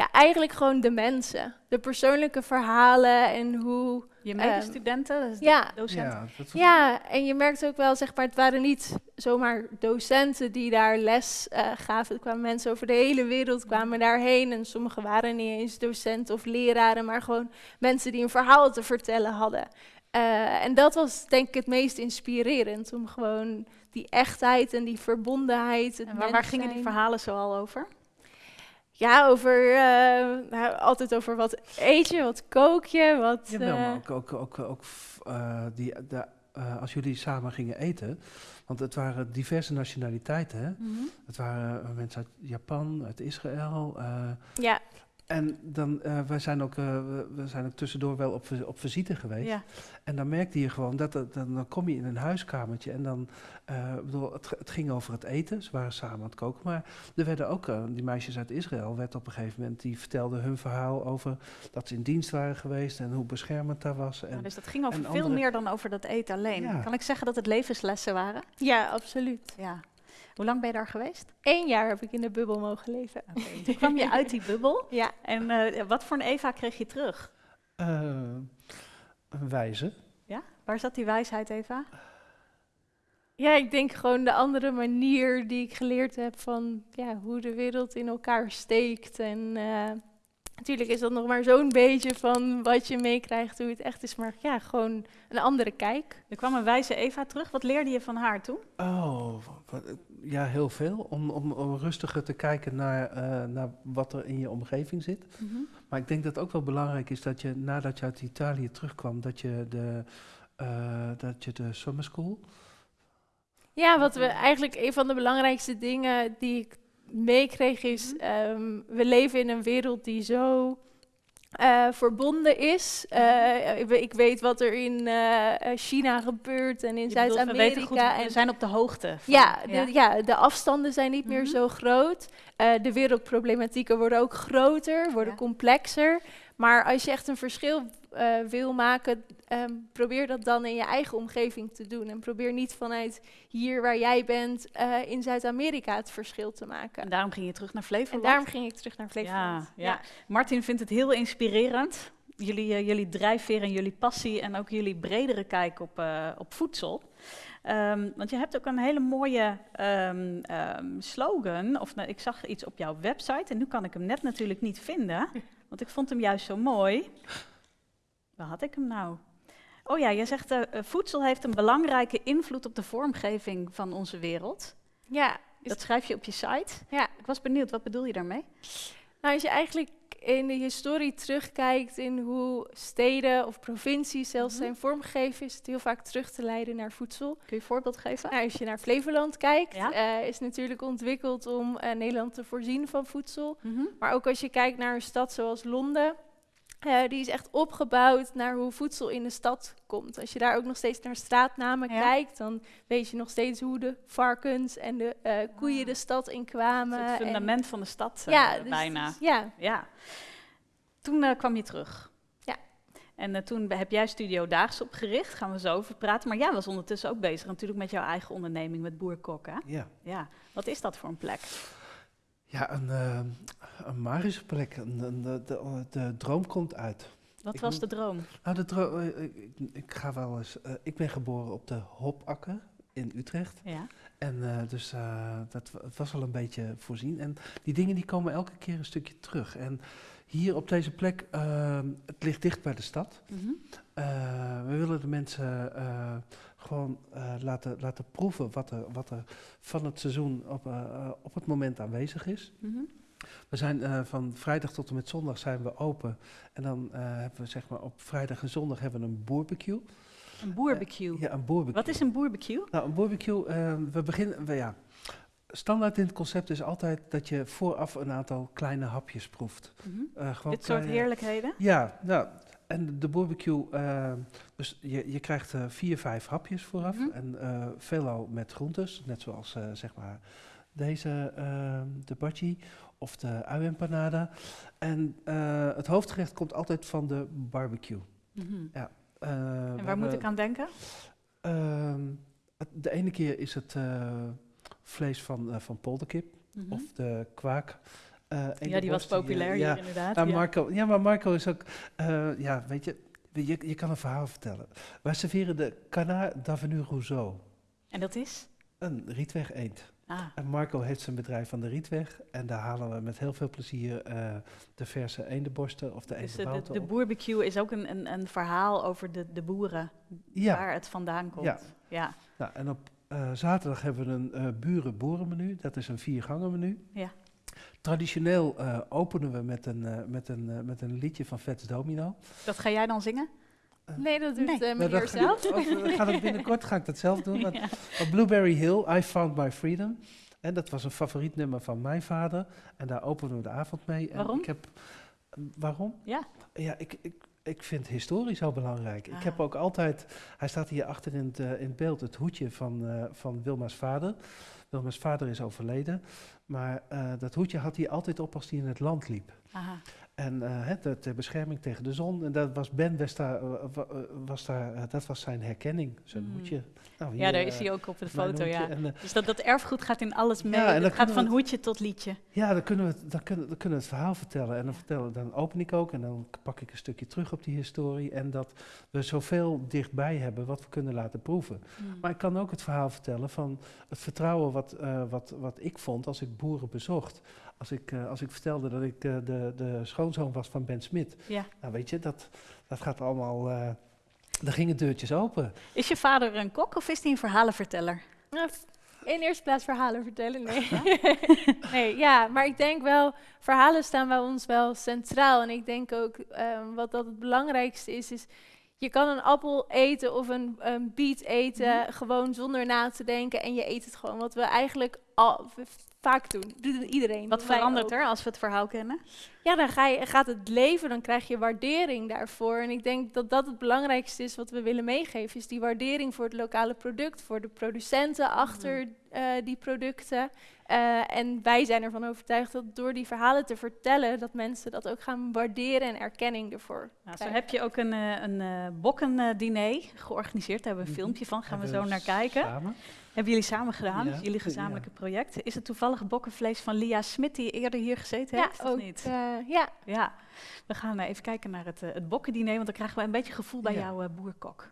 Ja, eigenlijk gewoon de mensen. De persoonlijke verhalen en hoe...
Je
Ehm,
medestudenten, dus
ja.
docenten?
Ja, dat
Ja, en je merkt ook wel, zeg maar, het waren niet zomaar docenten die daar les eh, gaven. Er kwamen mensen over de hele wereld kwamen daarheen. En sommigen waren niet eens docenten of leraren, maar gewoon mensen die een verhaal te vertellen hadden. Eh, en dat was denk ik het meest inspirerend, om gewoon die echtheid en die verbondenheid. Het
En waar, waar gingen die verhalen zoal over?
Ja, over, eh, nou, altijd over wat eet je, wat kook je, wat...
Jawel, maar
eh,
ook, ook, ook, ook eh, die, de, als jullie samen gingen eten, want het waren diverse nationaliteiten. Hè? Het waren mensen uit Japan, uit Israël.
ja,
en dan, eh, wij zijn ook, eh, we, zijn ook tussendoor wel op, op visite geweest.
Ja.
En dan merkte je gewoon dat, het- dan, dan kom je in een huiskamertje en dan, eh, ik bedoel, het, het ging over het eten. Ze waren samen aan het koken, maar er werden ook, eh, die meisjes uit Israël, werd op een gegeven moment, die vertelden hun verhaal over dat ze in dienst waren geweest en hoe beschermend dat was. En,
Ja, dus dat ging over veel
andere-
meer dan over dat eten alleen.
Ja.
Kan ik zeggen dat het levenslessen waren?
ja, absoluut.
Ja. Hoe lang ben je daar geweest?
Eén jaar heb ik in de bubbel mogen leven.
Toen kwam je uit die bubbel.
Ja,
En eh, wat voor een Eva kreeg je terug?
eh, een wijze.
Ja? Waar zat die wijsheid, Eva?
ja, ik denk gewoon de andere manier die ik geleerd heb van ja, hoe de wereld in elkaar steekt. En eh, natuurlijk is dat nog maar zo'n beetje van wat je meekrijgt, hoe het echt is. Maar ja, gewoon een andere kijk.
Er kwam een wijze Eva terug. Wat leerde je van haar toen?
Oh, wat- ja, heel veel. Om, om, om rustiger te kijken naar, eh, naar wat er in je omgeving zit. Maar ik denk dat het ook wel belangrijk is dat je nadat je uit Italië terugkwam, dat je de, eh, dat je de summer school.
Ja, wat we eigenlijk een van de belangrijkste dingen die ik meekreeg is,
Mhm.
ehm, we leven in een wereld die zo eh, verbonden is. Eh, ik, we- weet wat er in eh, China gebeurt en in
we
Zuid-Amerika.
we
en
zijn op de hoogte. van-
ja, de, ja. de afstanden zijn niet meer
Mhm.
zo groot. De wereldproblematieken worden ook groter, worden
Ja.
complexer. Maar als je echt een verschil wil maken, ehm, probeer dat dan in je eigen omgeving te doen. En probeer niet vanuit hier waar jij bent eh, in Zuid-Amerika het verschil te maken.
En daarom ging je terug naar
En
Flevoland.
daarom ging ik terug naar Flevoland.
Ja, ja. Martin vindt het heel inspirerend. Jullie, eh, jullie drijfveer en jullie passie en ook jullie bredere kijk op, eh, op voedsel. Ehm, want je hebt ook een hele mooie ehm, slogan. Of nou, ik zag iets op jouw website en nu kan ik hem net natuurlijk niet vinden. Want ik vond hem juist zo mooi. Waar had ik hem nou? Oh ja, je zegt eh, voedsel heeft een belangrijke invloed op de vormgeving van onze wereld.
Ja,
Dat schrijf je op je site.
ja.
Ik was benieuwd, wat bedoel je daarmee?
Nou, als je eigenlijk in de historie terugkijkt in hoe steden of provincies zelfs
Mhm.
zijn vormgegeven, is het heel vaak terug te leiden naar voedsel.
Kun je een voorbeeld geven?
Nou, als je naar Flevoland kijkt,
Ja.
eh, is natuurlijk ontwikkeld om Nederland te voorzien van voedsel.
Mhm.
Maar ook als je kijkt naar een stad zoals Londen, eh, die is echt opgebouwd naar hoe voedsel in de stad komt. Als je daar ook nog steeds naar straatnamen
Ja.
kijkt, dan weet je nog steeds hoe de varkens en de eh, koeien
Ah.
de stad
Het
inkwamen.
is het
en-
fundament van de stad, eh,
ja, dus-
bijna.
Ja,
Ja. Toen kwam je terug.
Ja.
En eh, toen heb jij Studio Daags opgericht, gaan we zo over praten. Maar jij was ondertussen ook bezig natuurlijk met jouw eigen onderneming, met Boerkok, hè?
Ja,
Ja. Wat is dat voor een plek?
Ja een, eh, een magische plek. Een, een- de, de, de droom komt uit.
Wat
Ik
was de droom?
Nou, de dro- eh, ik, ik- ga wel eens. eh, ik ben geboren op de Hopakker in Utrecht.
Ja.
En eh, dus dat was wel een beetje voorzien. En die dingen die komen elke keer een stukje terug. En hier op deze plek, ehm, het ligt dicht bij de stad.
Mhm.
We willen de mensen gewoon eh, laten, laten proeven wat er, wat er van het seizoen op, eh, eh, op het moment aanwezig is.
Mhm.
We zijn van vrijdag tot en met zondag zijn we open. En dan hebben we zeg maar op vrijdag en zondag hebben we een barbecue.
Een boerbecue.
Ja, een barbecue.
Wat is een boerbecue?
Nou, een barbecue, eh, we beginnen, we, ja. Standaard in het concept is altijd dat je vooraf een aantal kleine hapjes proeft.
Mhm. Dit soort heerlijkheden?
Ja, nou, en de barbecue, eh, dus je, je krijgt eh, vier, vijf hapjes vooraf.
Mhm.
En eh veelal met groentes, net zoals zeg maar deze, eh, de bhaji of de ui-empanada. En het hoofdgerecht komt altijd van de barbecue.
Mhm.
We
En waar moet ik aan denken?
Ehm, de ene keer is het vlees van, van polderkip
Mhm.
of de kwaak. Eh,
ja, die was populair
ja.
hier inderdaad.
Nou,
ja.
Marco, ja, maar Marco is ook, eh, ja, weet je, je, je kan een verhaal vertellen. Wij serveren de Canard d'Avenue Rousseau,
En dat is?
een rietweg eend.
Ah,
En Marco heeft zijn bedrijf aan de rietweg en daar halen we met heel veel plezier eh, de verse eendenborsten of de
dus de, de, de boerbecue is ook een, een, een verhaal over de, de boeren,
Ja,
waar het vandaan komt.
Ja.
ja.
nou, en op zaterdag hebben we een eh buren-boerenmenu, dat is een viergangen menu.
Ja.
Traditioneel eh, openen we met een, eh, met, een, eh, met een liedje van Vets Domino.
Dat ga jij dan zingen?
nee, dat doet
Nee.
eh,
Nou,
meneer
ga
zelf.
eh, ga dat binnenkort ga ik dat zelf doen. want
Ja.
Op Blueberry Hill, I Found My Freedom. En dat was een favoriet nummer van mijn vader. En daar openen we de avond mee. En
Waarom?
Ik heb, waarom?
Ja.
Ja, ik, ik, ik vind historie zo belangrijk. Ik heb
Ah.
ook altijd, hij staat hier achter in het, in het beeld, het hoedje van, eh, van Wilma's vader. Wilma's vader is overleden. Maar eh, dat hoedje had hij altijd op als hij in het land liep.
Aha.
En eh, de, ter bescherming tegen de zon. En dat was Ben was daar, eh, eh, was daar, eh, dat was zijn herkenning, zijn
Mm.
hoedje. Nou,
Ja, daar is
eh,
hij ook op de foto, ja.
En, eh,
Dus dat, dat erfgoed gaat in alles mee.
Ja, en dan
het gaat van
het-
hoedje tot liedje.
Ja, dan kunnen, we het, dan, kunnen, dan kunnen we het verhaal vertellen. En dan, vertellen, dan open ik ook en dan pak ik een stukje terug op die historie. En dat we zoveel dichtbij hebben wat we kunnen laten proeven.
Mm.
Maar ik kan ook het verhaal vertellen van het vertrouwen wat, eh, wat, wat ik vond als ik boeren bezocht. Als ik, eh, als ik vertelde dat ik eh, de, de schoonzoon was van Ben Smit.
Ja.
Nou weet je, dat, dat gaat allemaal... eh daar gingen deurtjes open.
Is je vader een kok of is hij een verhalenverteller?
Nou, in eerste plaats verhalen vertellen, nee. nee, ja, maar ik denk wel, verhalen staan bij ons wel centraal. En ik denk ook, ehm, wat dat het belangrijkste is, is je kan een appel eten of een, een biet eten, gewoon zonder na te denken. En je eet het gewoon. Wat we eigenlijk al, vaak doen. Doet iedereen.
Wat verandert
ook.
er als we het verhaal kennen?
Ja, dan ga je, gaat het leven, dan krijg je waardering daarvoor. En ik denk dat dat het belangrijkste is wat we willen meegeven. Is die waardering voor het lokale product, voor de producenten achter eh, die producten. Eh, en wij zijn ervan overtuigd dat door die verhalen te vertellen, dat mensen dat ook gaan waarderen en erkenning ervoor
Nou, zo heb je ook een, eh, een eh bokkendiner georganiseerd. Daar hebben we een
Mhm.
filmpje van. Gaan we zo naar kijken.
Samen.
Hebben jullie samen gedaan?
Ja,
Jullie gezamenlijke project. Is het toevallig bokkenvlees van Lia Smit die eerder hier gezeten
Ja,
heeft? Of
ook.
niet?
eh, ja,
Ja, we gaan eh, even kijken naar het, eh, het bokkendiner, want dan krijgen we een beetje gevoel bij
Ja.
jouw boerkok.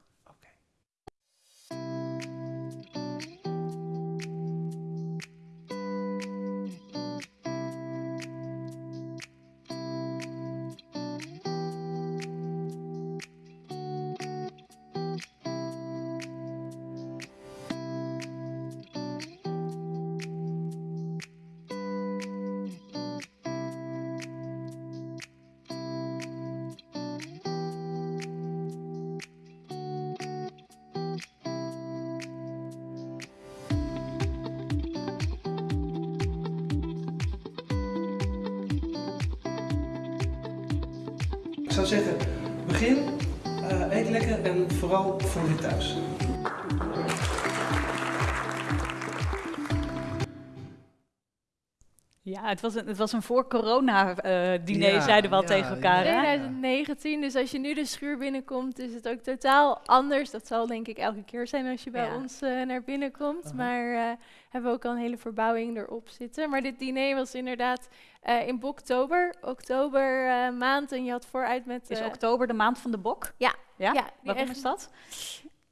Het was een, het was een voor-corona-diner,
Ja,
zeiden we al
ja,
tegen elkaar.
ja.
Hè?
2019, dus als je nu de schuur binnenkomt, is het ook totaal anders. Dat zal denk ik elke keer zijn als je bij
Ja.
ons eh, naar binnen komt.
Aha.
Maar eh, hebben we ook al een hele verbouwing erop zitten. Maar dit diner was inderdaad eh, in oktober, oktober eh, maand. En je had vooruit met...
Is
eh,
oktober de maand van de bok?
Ja,
Ja? Waarom
echt-
is dat?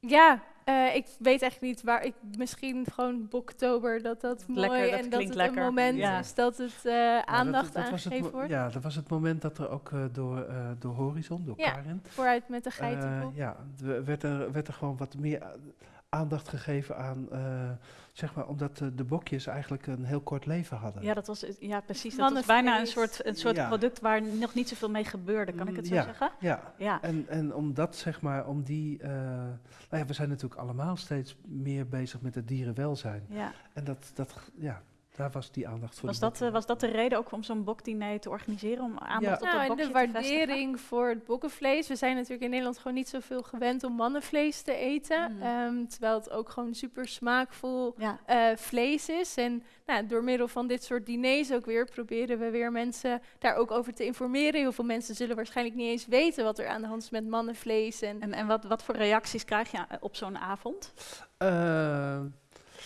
Ja, eh, ik weet echt niet waar. Ik, misschien gewoon Boktober, dat dat
Lekker,
mooi
dat
en dat
klinkt
het
lekker.
een moment
Ja.
is dat het eh,
Ja, dat-
aandacht
het
aangegeven wordt.
Ja, dat was het moment dat er ook eh, door, eh, door Horizon, door
Ja,
Karin,
Vooruit met de geitenbok.
ja, er werd er, werd er gewoon wat meer aandacht gegeven aan, eh, zeg maar, omdat de, de bokjes eigenlijk een heel kort leven hadden.
Ja, dat was, ja precies. Dat was bijna een soort, een soort
Ja.
product waar nog niet zoveel mee gebeurde. Kan ik het zo
Ja.
zeggen?
Ja,
Ja.
en, en omdat zeg maar, om die, eh, nou ja, we zijn natuurlijk allemaal steeds meer bezig met het dierenwelzijn.
ja.
En dat, dat, ja, daar was die aandacht voor.
Was, dat, eh, was dat de reden ook om zo'n bokdiner te organiseren? Om aandacht op
Nou, en de
te
waardering voor het bokkenvlees. We zijn natuurlijk in Nederland gewoon niet zoveel gewend om mannenvlees te eten.
Mm.
Ehm, terwijl het ook gewoon super smaakvol
Ja.
eh, vlees is. En nou, door middel van dit soort diners ook weer proberen we weer mensen daar ook over te informeren. Heel veel mensen zullen waarschijnlijk niet eens weten wat er aan de hand is met mannenvlees. En,
En, en wat, wat voor reacties krijg je eh, op zo'n avond?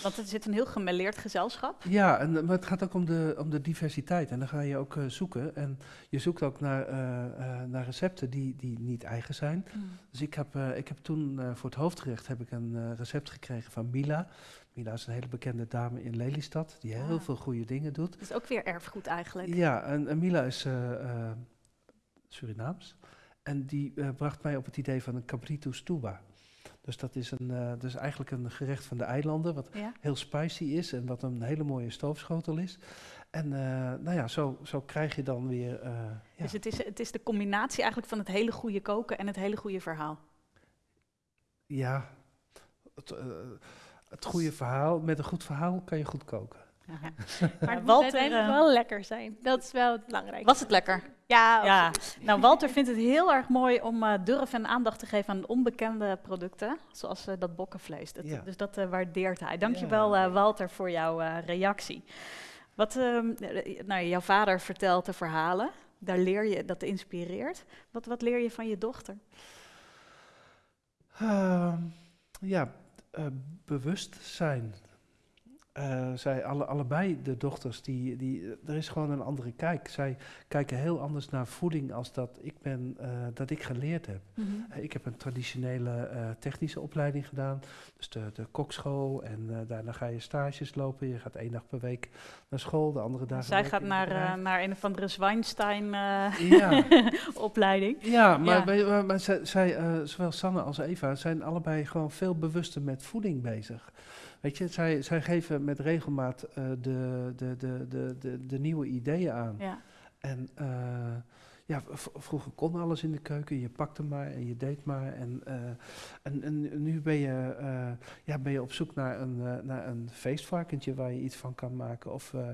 Want het zit een heel gemêleerd gezelschap.
Ja, en, maar het gaat ook om de, om de diversiteit. En dan ga je ook eh, zoeken. En je zoekt ook naar, eh, eh, naar recepten die, die niet eigen zijn. Dus ik heb, eh, ik heb toen eh, voor het hoofdgerecht heb ik een eh, recept gekregen van Mila. Mila is een hele bekende dame in Lelystad, die heel
Ah.
veel goede dingen doet.
Dat is ook weer erfgoed eigenlijk.
Ja, en, en Mila is eh, eh, Surinaams. En die eh, bracht mij op het idee van een cabrito stuba. Dus dat is, een, eh, is eigenlijk een gerecht van de eilanden, wat
Ja.
heel spicy is en wat een hele mooie stoofschotel is. En eh, nou ja, zo, zo krijg je dan weer... eh, ja.
Dus het is, het is de combinatie eigenlijk van het hele goede koken en het hele goede verhaal.
ja, het, het goede verhaal, met een goed verhaal kan je goed koken.
maar het moet uiteindelijk
eh,
wel lekker zijn. Dat is wel het belangrijkste.
Was het lekker?
Ja,
Ja. Nou, Walter vindt het heel erg mooi om eh, durf en aandacht te geven aan onbekende producten, zoals eh, dat bokkenvlees. Dat,
Ja.
Dus dat eh, waardeert hij. Dankjewel
Ja.
eh, Walter voor jouw eh, reactie. Wat, ehm, eh, nou, jouw vader vertelt de verhalen, daar leer je, dat inspireert. Wat, wat leer je van je dochter?
Ehm, ja, eh, bewust zijn. Eh, zij alle, allebei de dochters, die, die, er is gewoon een andere kijk. Zij kijken heel anders naar voeding als dat ik, ben, eh, dat ik geleerd heb. Eh, Ik heb een traditionele technische opleiding gedaan, dus de, de kokschool. En daarna ga je stages lopen. Je gaat één dag per week naar school, de andere dagen.
Zij gaat naar, naar een of andere Zwijnstein eh,
Ja.
opleiding.
Ja, maar,
Ja.
maar, maar zij, zij, zowel Sanne als Eva zijn allebei gewoon veel bewuster met voeding bezig. Weet je, zij, zij geven met regelmaat eh, de, de, de, de, de, de nieuwe ideeën aan.
Ja.
En eh, ja, vroeger kon alles in de keuken. Je pakte maar en je deed maar. En, eh, en, en nu ben je, ja, ben je op zoek naar een, naar een feestvarkentje waar je iets van kan maken. Of, eh,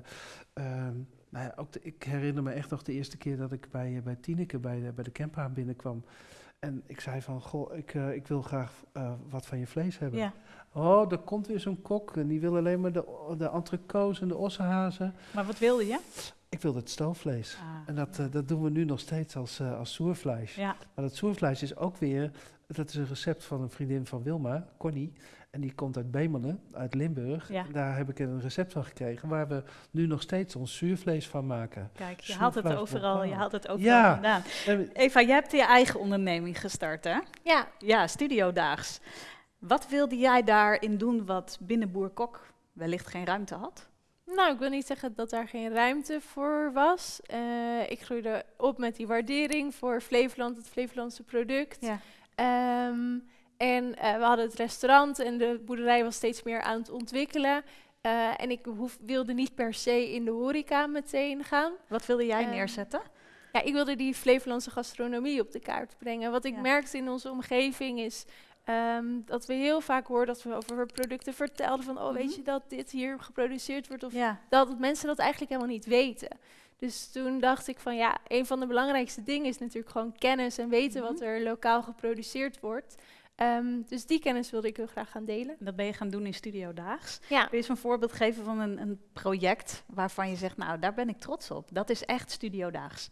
ehm, nou ja, ook de- ik herinner me echt nog de eerste keer dat ik bij, bij Tineke bij de, bij de binnenkwam. En ik zei van, goh, ik, ik wil graag wat van je vlees hebben.
Ja.
Oh, er komt weer zo'n kok en die wil alleen maar de, de entrecots en de ossenhazen.
Maar wat wilde je?
Ik wilde het stoofvlees.
Ah,
En dat, eh, dat doen we nu nog steeds als, eh als soervlees.
ja.
Maar dat soervlees is ook weer, dat is een recept van een vriendin van Wilma, Connie. En die komt uit Bemelen, uit Limburg.
Ja.
Daar heb ik een recept van gekregen waar we nu nog steeds ons zuurvlees van maken.
Kijk, je haalt het overal, je
Bokaal.
haalt het overal
Ja.
vandaan. Eva, jij hebt je eigen onderneming gestart, hè?
Ja,
Ja, Studiodaags. Wat wilde jij daarin doen wat binnen Boer Kok wellicht geen ruimte had?
Nou, ik wil niet zeggen dat daar geen ruimte voor was. Eh, ik groeide op met die waardering voor Flevoland, het Flevolandse product.
Ja.
Ehm, en eh, we hadden het restaurant en de boerderij was steeds meer aan het ontwikkelen. Eh, en ik hoef, wilde niet per se in de horeca meteen gaan.
Wat wilde jij
Ehm,
neerzetten?
Ja, ik wilde die Flevolandse gastronomie op de kaart brengen. Wat ik
Ja.
merkte in onze omgeving is ehm, dat we heel vaak hoorden dat we over producten vertelden van, oh
Mhm.
weet je dat dit hier geproduceerd wordt of
Ja,
dat mensen dat eigenlijk helemaal niet weten. Dus toen dacht ik van ja, een van de belangrijkste dingen is natuurlijk gewoon kennis en weten wat
Mhm.
er lokaal geproduceerd wordt. Ehm, dus die kennis wilde ik heel graag gaan delen.
dat ben je gaan doen in Studiodaags.
Ja,
Kun je eens een voorbeeld geven van een, een project waarvan je zegt, nou, daar ben ik trots op. Dat is echt Studiodaags.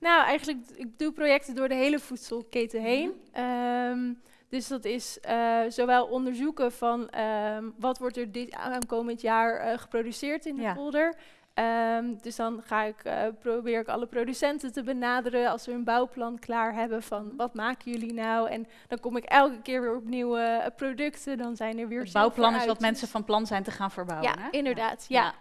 nou eigenlijk, ik doe projecten door de hele voedselketen heen.
Mhm.
Ehm, dus dat is eh, zowel onderzoeken van ehm, wat wordt er dit aankomend jaar eh, geproduceerd in de
Ja.
polder. Ehm, dus dan ga ik, eh, probeer ik alle producenten te benaderen als we een bouwplan klaar hebben van wat maken jullie nou? En dan kom ik elke keer weer op nieuwe producten. Dan zijn er weer
Het bouwplan is wat mensen van plan zijn te gaan verbouwen.
Ja,
hè?
inderdaad. Ja. Ja,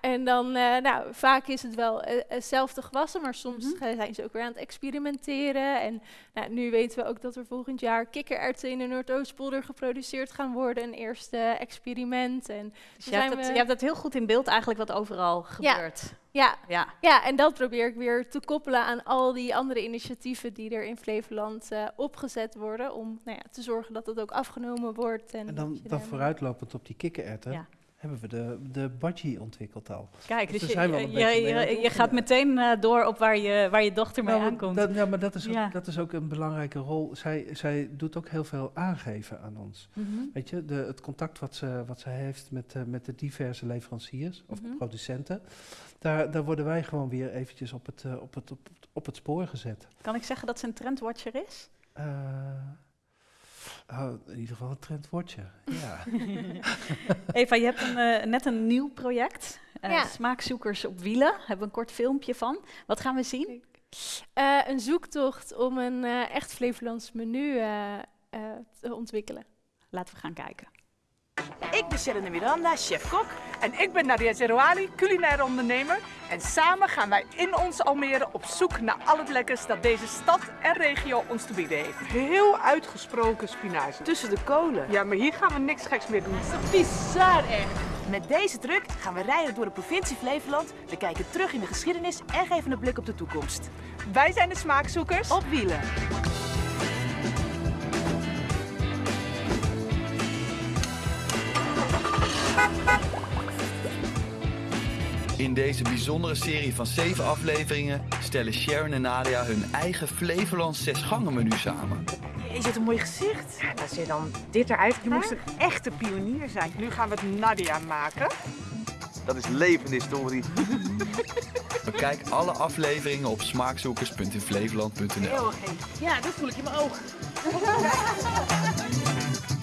en dan, eh, nou, vaak is het wel eh, hetzelfde gewassen, maar soms
Mhm.
zijn ze ook weer aan het experimenteren. En nou, nu weten we ook dat er volgend jaar kikkererwten in de Noordoostpolder geproduceerd gaan worden. Een eerste experiment. En
Dus je, hebt
we-
je hebt het heel goed in beeld eigenlijk wat overal gebeurt.
ja,
Ja.
ja, en dat probeer ik weer te koppelen aan al die andere initiatieven die er in Flevoland eh, opgezet worden. Om nou ja, te zorgen dat het ook afgenomen wordt. En,
En
dat
dan, dan vooruitlopend op die kikkererwten,
Ja.
Hebben we de, de budgie ontwikkeld al.
Kijk,
Dus
dus je, je, je, gaat meteen eh, door op waar je, waar je dochter mee
Nou,
aankomt.
Dat, ja, maar dat is, ook,
Ja.
dat is ook een belangrijke rol. Zij, zij doet ook heel veel aangeven aan ons.
Mhm.
Weet je, de, het contact wat ze, wat ze heeft met, eh, met de diverse leveranciers of
Mhm.
producenten, daar, daar worden wij gewoon weer eventjes op het, eh, op het, op, het- op het spoor gezet.
Kan ik zeggen dat ze een trendwatcher is?
Oh, in ieder geval een trendwoordje. Ja.
Eva, je hebt een, eh, net een nieuw project. eh,
Ja.
Smaakzoekers op wielen. Hebben we een kort filmpje van. Wat gaan we zien?
Eh, een zoektocht om een eh, echt Flevolands menu eh, eh, te ontwikkelen.
Laten we gaan kijken.
Ik ben Sharon Miranda, chef-kok. En ik ben Nadia Zerouali, culinaire ondernemer. En samen gaan wij in ons Almere op zoek naar al het lekkers dat deze stad en regio ons te bieden heeft. Heel uitgesproken spinazie. Tussen de kolen. Ja, maar hier gaan we niks geks meer doen. Dat is bizar echt.
Met deze truck gaan we rijden door de provincie Flevoland. We kijken terug in de geschiedenis en geven een blik op de toekomst.
Wij zijn de smaakzoekers.
Op wielen.
In deze bijzondere serie van zeven afleveringen stellen Sharon en Nadia hun eigen Flevolands zesgangenmenu samen.
Je zit een mooi gezicht.
Als je dan dit eruit Je moest een echte pionier zijn. Nu gaan we het Nadia maken.
Dat is levende historie.
Bekijk alle afleveringen op smaakzoekers.inflevoland.nl.
Ja, dat voel ik in mijn oog.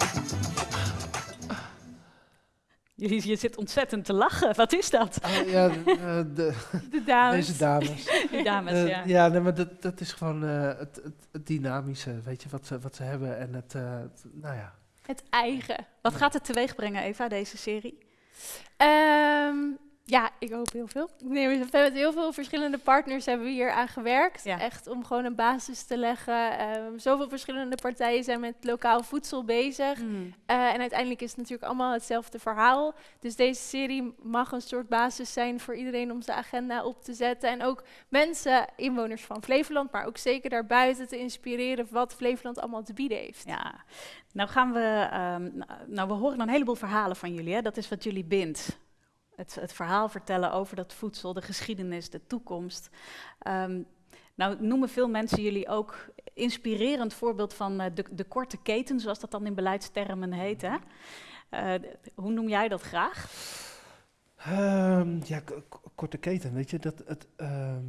Je, je zit ontzettend te lachen. Wat is dat?
Oh, ja, de, eh, de-
De dames.
deze dames.
Die dames,
Eh,
ja.
ja, nee, maar dat, dat is gewoon eh, het, het, het dynamische, weet je, wat ze, wat ze hebben. En het, het- nou ja.
Het eigen.
Wat gaat het teweeg brengen, Eva, deze serie?
Ehm, Ja, ik hoop heel veel. Nee, we hebben met heel veel verschillende partners hebben we hier aan gewerkt.
Ja.
Echt om gewoon een basis te leggen. Ehm, zoveel verschillende partijen zijn met lokaal voedsel bezig.
Mm.
Eh, en uiteindelijk is het natuurlijk allemaal hetzelfde verhaal. Dus deze serie mag een soort basis zijn voor iedereen om zijn agenda op te zetten. En ook mensen, inwoners van Flevoland, maar ook zeker daarbuiten te inspireren wat Flevoland allemaal te bieden heeft.
Ja, nou gaan we, ehm, n- nou we horen een heleboel verhalen van jullie, hè? dat is wat jullie bindt. Het, het verhaal vertellen over dat voedsel, de geschiedenis, de toekomst. Ehm, nou noemen veel mensen jullie ook inspirerend voorbeeld van eh, de, de korte keten, zoals dat dan in beleidstermen heet. Hè? Eh, hoe noem jij dat graag?
Ehm, ja, korte keten, weet je, dat, het, ehm,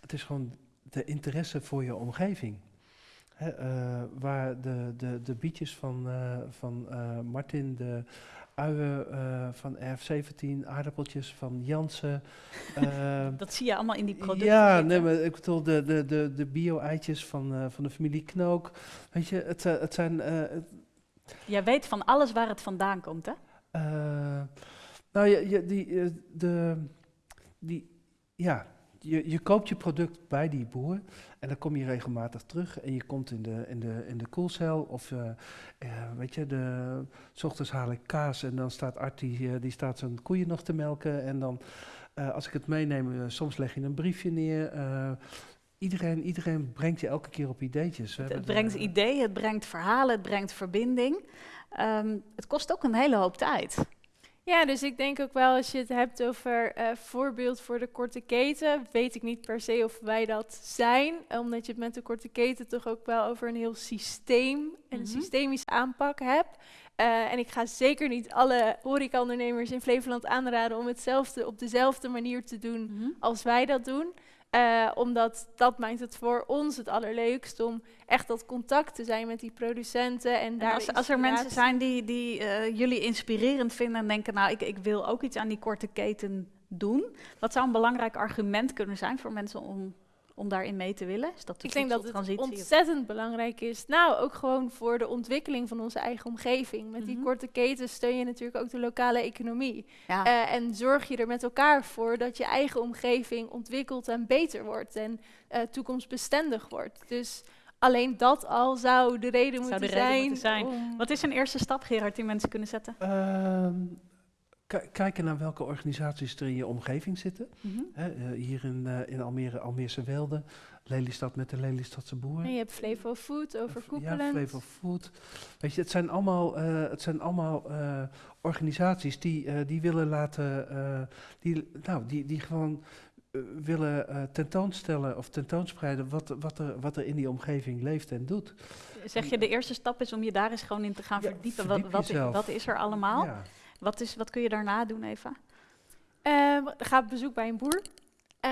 het is gewoon de interesse voor je omgeving. Eh, waar de, de, de bietjes van, van Martin, de uien eh, van RF17, aardappeltjes van Jansen. ehm,
Dat zie je allemaal in die producten.
ja, nee, maar ik bedoel de, de, de, de bio-eitjes van, eh, van de familie Knook. Weet je, het, eh, het zijn... eh,
Jij weet van alles waar het vandaan komt, hè?
eh, nou, je, die, eh, de, die, ja, je, je koopt je product bij die boer en dan kom je regelmatig terug en je komt in de, in de, in de koelcel of eh, eh, weet je, de, s ochtends haal ik kaas en dan staat Art die, eh, die staat zijn koeien nog te melken en dan als ik het meeneem, soms leg je een briefje neer. iedereen, iedereen brengt je elke keer op ideetjes. We
Het, het brengt
de-
ideeën, het brengt verhalen, het brengt verbinding. Ehm, het kost ook een hele hoop tijd.
Ja, dus ik denk ook wel als je het hebt over eh, voorbeeld voor de korte keten, weet ik niet per se of wij dat zijn, omdat je het met de korte keten toch ook wel over een heel systeem en een
Mhm.
systemische aanpak hebt. Eh, en ik ga zeker niet alle horecaondernemers in Flevoland aanraden om hetzelfde op dezelfde manier te doen
Mhm.
als wij dat doen. Eh, omdat dat maakt het voor ons het allerleukst om echt dat contact te zijn met die producenten. En,
En
daar
als, als er mensen zijn die, die eh, jullie inspirerend vinden en denken, nou, ik, ik wil ook iets aan die korte keten doen. Wat zou een belangrijk argument kunnen zijn voor mensen om, om daarin mee te willen? Is dat de
Ik denk dat het
of-
ontzettend belangrijk is. Nou, ook gewoon voor de ontwikkeling van onze eigen omgeving. Met die
Mhm.
korte ketens steun je natuurlijk ook de lokale economie.
Ja.
Eh, en zorg je er met elkaar voor dat je eigen omgeving ontwikkelt en beter wordt. En eh, toekomstbestendig wordt. Dus alleen dat al zou de reden
Zou
moeten
de reden
zijn.
moeten zijn.
om-
Wat is een eerste stap, Gerard, die mensen kunnen zetten?
Ehm, kijken naar welke organisaties er in je omgeving zitten.
Mhm.
Eh, hier in, eh, in Almere, Almeerse Welde, Lelystad met de Lelystadse boeren.
En je hebt Flevo Food
Ja,
overkoepelend.
Flevo Food. Weet je, het zijn allemaal, eh, het zijn allemaal organisaties die, die willen laten, die, nou, die, die gewoon willen tentoonstellen of tentoonspreiden wat, wat, er, wat er in die omgeving leeft en doet.
Zeg je, de eerste stap is om je daar eens gewoon in te gaan
Ja,
verdiepen.
verdiep
Wat, wat, wat is er allemaal?
Ja.
Wat, is, wat kun je daarna doen, Eva?
Ehm, ga op bezoek bij een boer. Eh,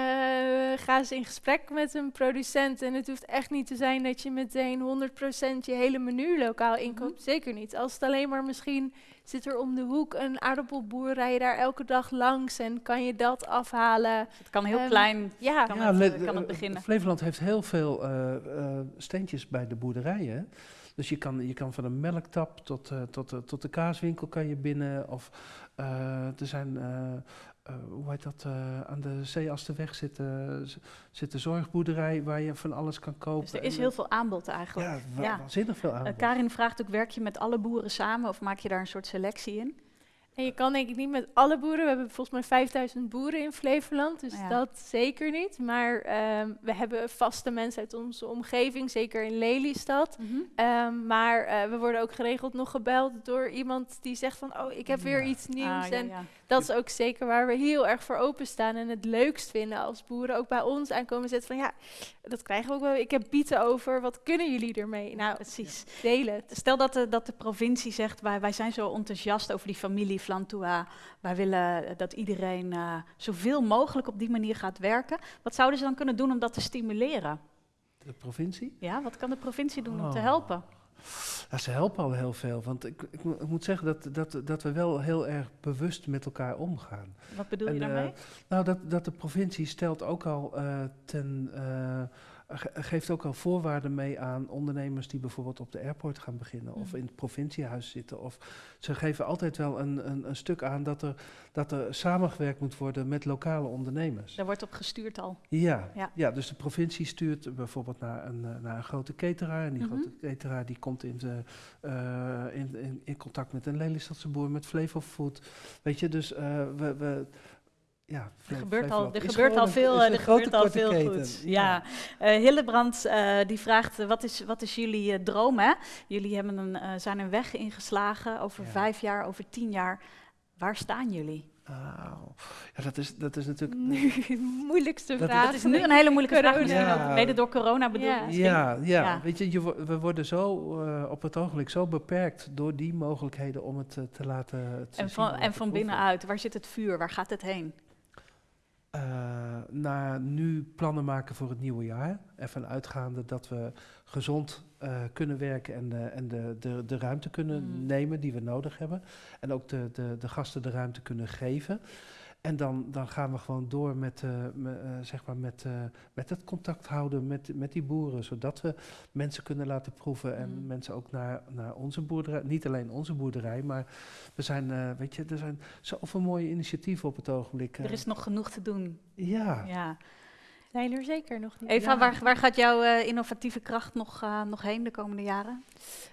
ga eens in gesprek met een producent. En het hoeft echt niet te zijn dat je meteen 100% je hele menu lokaal inkoopt. Zeker niet. Als het alleen maar misschien zit er om de hoek een aardappelboer, rij je daar elke dag langs en kan je dat afhalen.
Het kan heel
Ehm,
klein,
Ja,
kan,
Ja,
het, eh, kan het
eh,
beginnen.
Flevoland heeft heel veel eh, eh, steentjes bij de boerderijen. Dus je kan, je kan van een melktap tot, eh, tot, de- tot de kaaswinkel kan je binnen. Of eh, er zijn, eh, eh, hoe heet dat, eh, aan de Zeeasterweg zit, eh, zit de zorgboerderij waar je van alles kan kopen.
Dus er is heel
eh,
veel aanbod eigenlijk.
Ja, wa-
Ja.
waanzinnig veel
Eh,
aanbod.
Karin vraagt ook, werk je met alle boeren samen of maak je daar een soort selectie in?
En je kan denk ik niet met alle boeren. We hebben volgens mij 5000 boeren in Flevoland, dus
Ja.
dat zeker niet. Maar ehm, we hebben vaste mensen uit onze omgeving, zeker in Lelystad. Ehm, maar eh, we worden ook geregeld nog gebeld door iemand die zegt van... oh, ik heb weer
Ja.
iets nieuws.
Ah, ja,
en
ja.
Dat is ook zeker waar we heel erg voor openstaan... en het leukst vinden als boeren ook bij ons aankomen zetten van... ja, dat krijgen we ook wel. Ik heb bieten over, wat kunnen jullie ermee? Nou,
Precies.
deel het.
Stel dat de, dat de provincie zegt, wij, wij zijn zo enthousiast over die familie Flantua. Wij willen dat iedereen eh, zoveel mogelijk op die manier gaat werken. Wat zouden ze dan kunnen doen om dat te stimuleren?
De provincie?
Ja, wat kan de provincie doen om te
Oh.
helpen?
Ja, ze helpen al heel veel. Want ik, ik, ik moet zeggen dat, dat, dat we wel heel erg bewust met elkaar omgaan.
Wat bedoel je
En, eh,
daarmee?
nou, dat, dat de provincie stelt ook al eh, ten, eh, geeft ook al voorwaarden mee aan ondernemers die bijvoorbeeld op de airport gaan beginnen of
Mhm.
in het provinciehuis zitten. Of ze geven altijd wel een, een, een stuk aan dat er, dat er samengewerkt moet worden met lokale ondernemers.
Daar wordt op gestuurd al.
Ja,
Ja.
ja. dus de provincie stuurt bijvoorbeeld naar een, eh, naar een grote cateraar. En die
Mhm.
grote cateraar die komt in, de, eh, in, in, in contact met een Lelystadse boer, met Flevo Food. Weet je, dus eh, we... we ja,
Er gebeurt al,
Flevoland
er gebeurt al
een-
veel, eh, er gebeurt al veel goeds. Ja. Eh, Hillebrand eh, die vraagt, eh, wat, is, wat is jullie eh, droom? Hè? Jullie hebben een, eh, zijn een weg ingeslagen over
Ja.
vijf jaar, over tien jaar. Waar staan jullie?
Auw. Ja, dat is, dat is natuurlijk...
Nu, moeilijkste
Dat-
vraag.
Dat is nu een hele moeilijke vraag.
Corona.
Ja.
Mede door corona bedoel
Ja.
Ja, ja,
Ja.
weet je, we worden zo eh, op het ogenblik zo beperkt door die mogelijkheden om het eh, te laten te
En
zien
van,
en
van
proeven.
binnenuit, waar zit het vuur? Waar gaat het heen?
Eh, naar nu plannen maken voor het nieuwe jaar. Ervan uitgaande dat we gezond eh, kunnen werken en, de, en de, de, de ruimte kunnen
Mm.
nemen die we nodig hebben. En ook de, de, de gasten de ruimte kunnen geven. En dan, dan gaan we gewoon door met, eh, me- eh, zeg maar met, eh, met het contact houden met, met die boeren. Zodat we mensen kunnen laten proeven en
Mm.
mensen ook naar, naar onze boerderij. Niet alleen onze boerderij, maar we zijn, weet je, er zijn zoveel mooie initiatieven op het ogenblik.
Er is nog genoeg te doen.
ja.
Ja.
Zijn er zeker nog niet.
Eva,
Ja.
waar, waar gaat jouw eh, innovatieve kracht nog, eh, nog heen de komende jaren?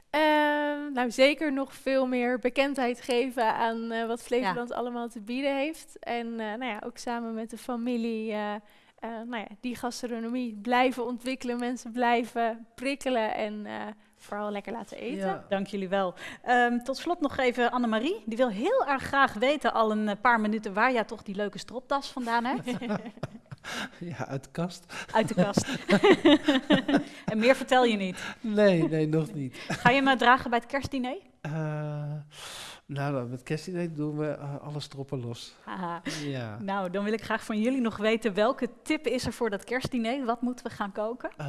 Ehm, nou, zeker nog veel meer bekendheid geven aan eh, wat Flevoland allemaal te bieden heeft. En eh, nou ja, ook samen met de familie eh, eh, nou ja, die gastronomie blijven ontwikkelen, mensen blijven prikkelen en eh, vooral lekker laten eten.
Ja.
Dank jullie wel. Ehm, tot slot nog even Annemarie. Die wil heel erg graag weten, al een paar minuten, waar jij toch die leuke stropdas vandaan hebt.
Ja, uit de kast.
Uit de kast. en meer vertel je niet.
Nee, nee, nog niet.
Ga je eh, dragen bij het kerstdiner?
Eh, nou, dan met kerstdiner doen we eh, alle stroppen los. Ja.
Nou, dan wil ik graag van jullie nog weten, welke tip is er voor dat kerstdiner? Wat moeten we gaan koken?
Eh,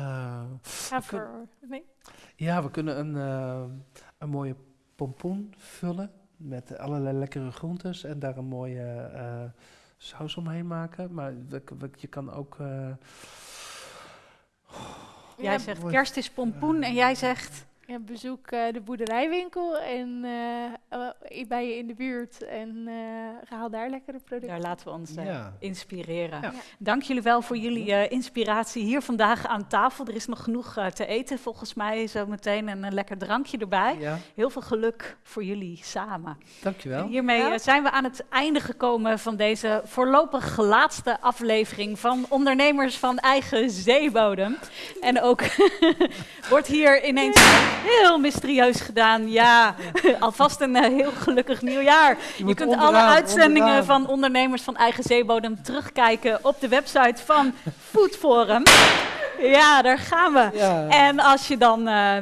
Ga
we kun-
voor... Nee?
ja, we kunnen een, een mooie pompoen vullen met allerlei lekkere groentes en daar een mooie saus omheen maken. Maar we- we- je kan ook... eh,
Jij zegt kerst is pompoen en jij zegt...
Ja, bezoek eh, de boerderijwinkel en eh, eh, bij je in de buurt en eh, haal daar lekkere producten.
Daar laten we ons eh,
Ja.
inspireren.
Ja.
Dank jullie wel voor jullie eh, inspiratie hier vandaag aan tafel. Er is nog genoeg te eten volgens mij zo meteen en een lekker drankje erbij.
ja,
Heel veel geluk voor jullie samen. En
dankjewel.
hiermee
Ja.
eh, zijn we aan het einde gekomen van deze voorlopig laatste aflevering van Ondernemers van Eigen Zeebodem. En ook wordt hier ineens heel mysterieus gedaan. Ja, alvast een eh, heel gelukkig nieuwjaar. Je, kunt alle uitzendingen
onderaan.
van Ondernemers van Eigen Zeebodem terugkijken op de website van Food Forum. Ja, daar gaan we.
Ja.
En als je dan eh,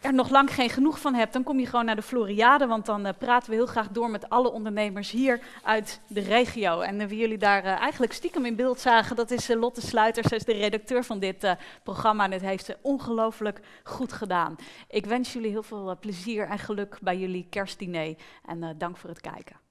er nog lang geen genoeg van hebt, dan kom je gewoon naar de Floriade. Want dan eh, praten we heel graag door met alle ondernemers hier uit de regio. En eh, wie jullie daar eh, eigenlijk stiekem in beeld zagen, dat is Lotte Sluiters. Zij is de redacteur van dit programma. En dit heeft ze ongelooflijk goed gedaan. Ik wens jullie heel veel plezier en geluk bij jullie kerstdiner. En dank voor het kijken.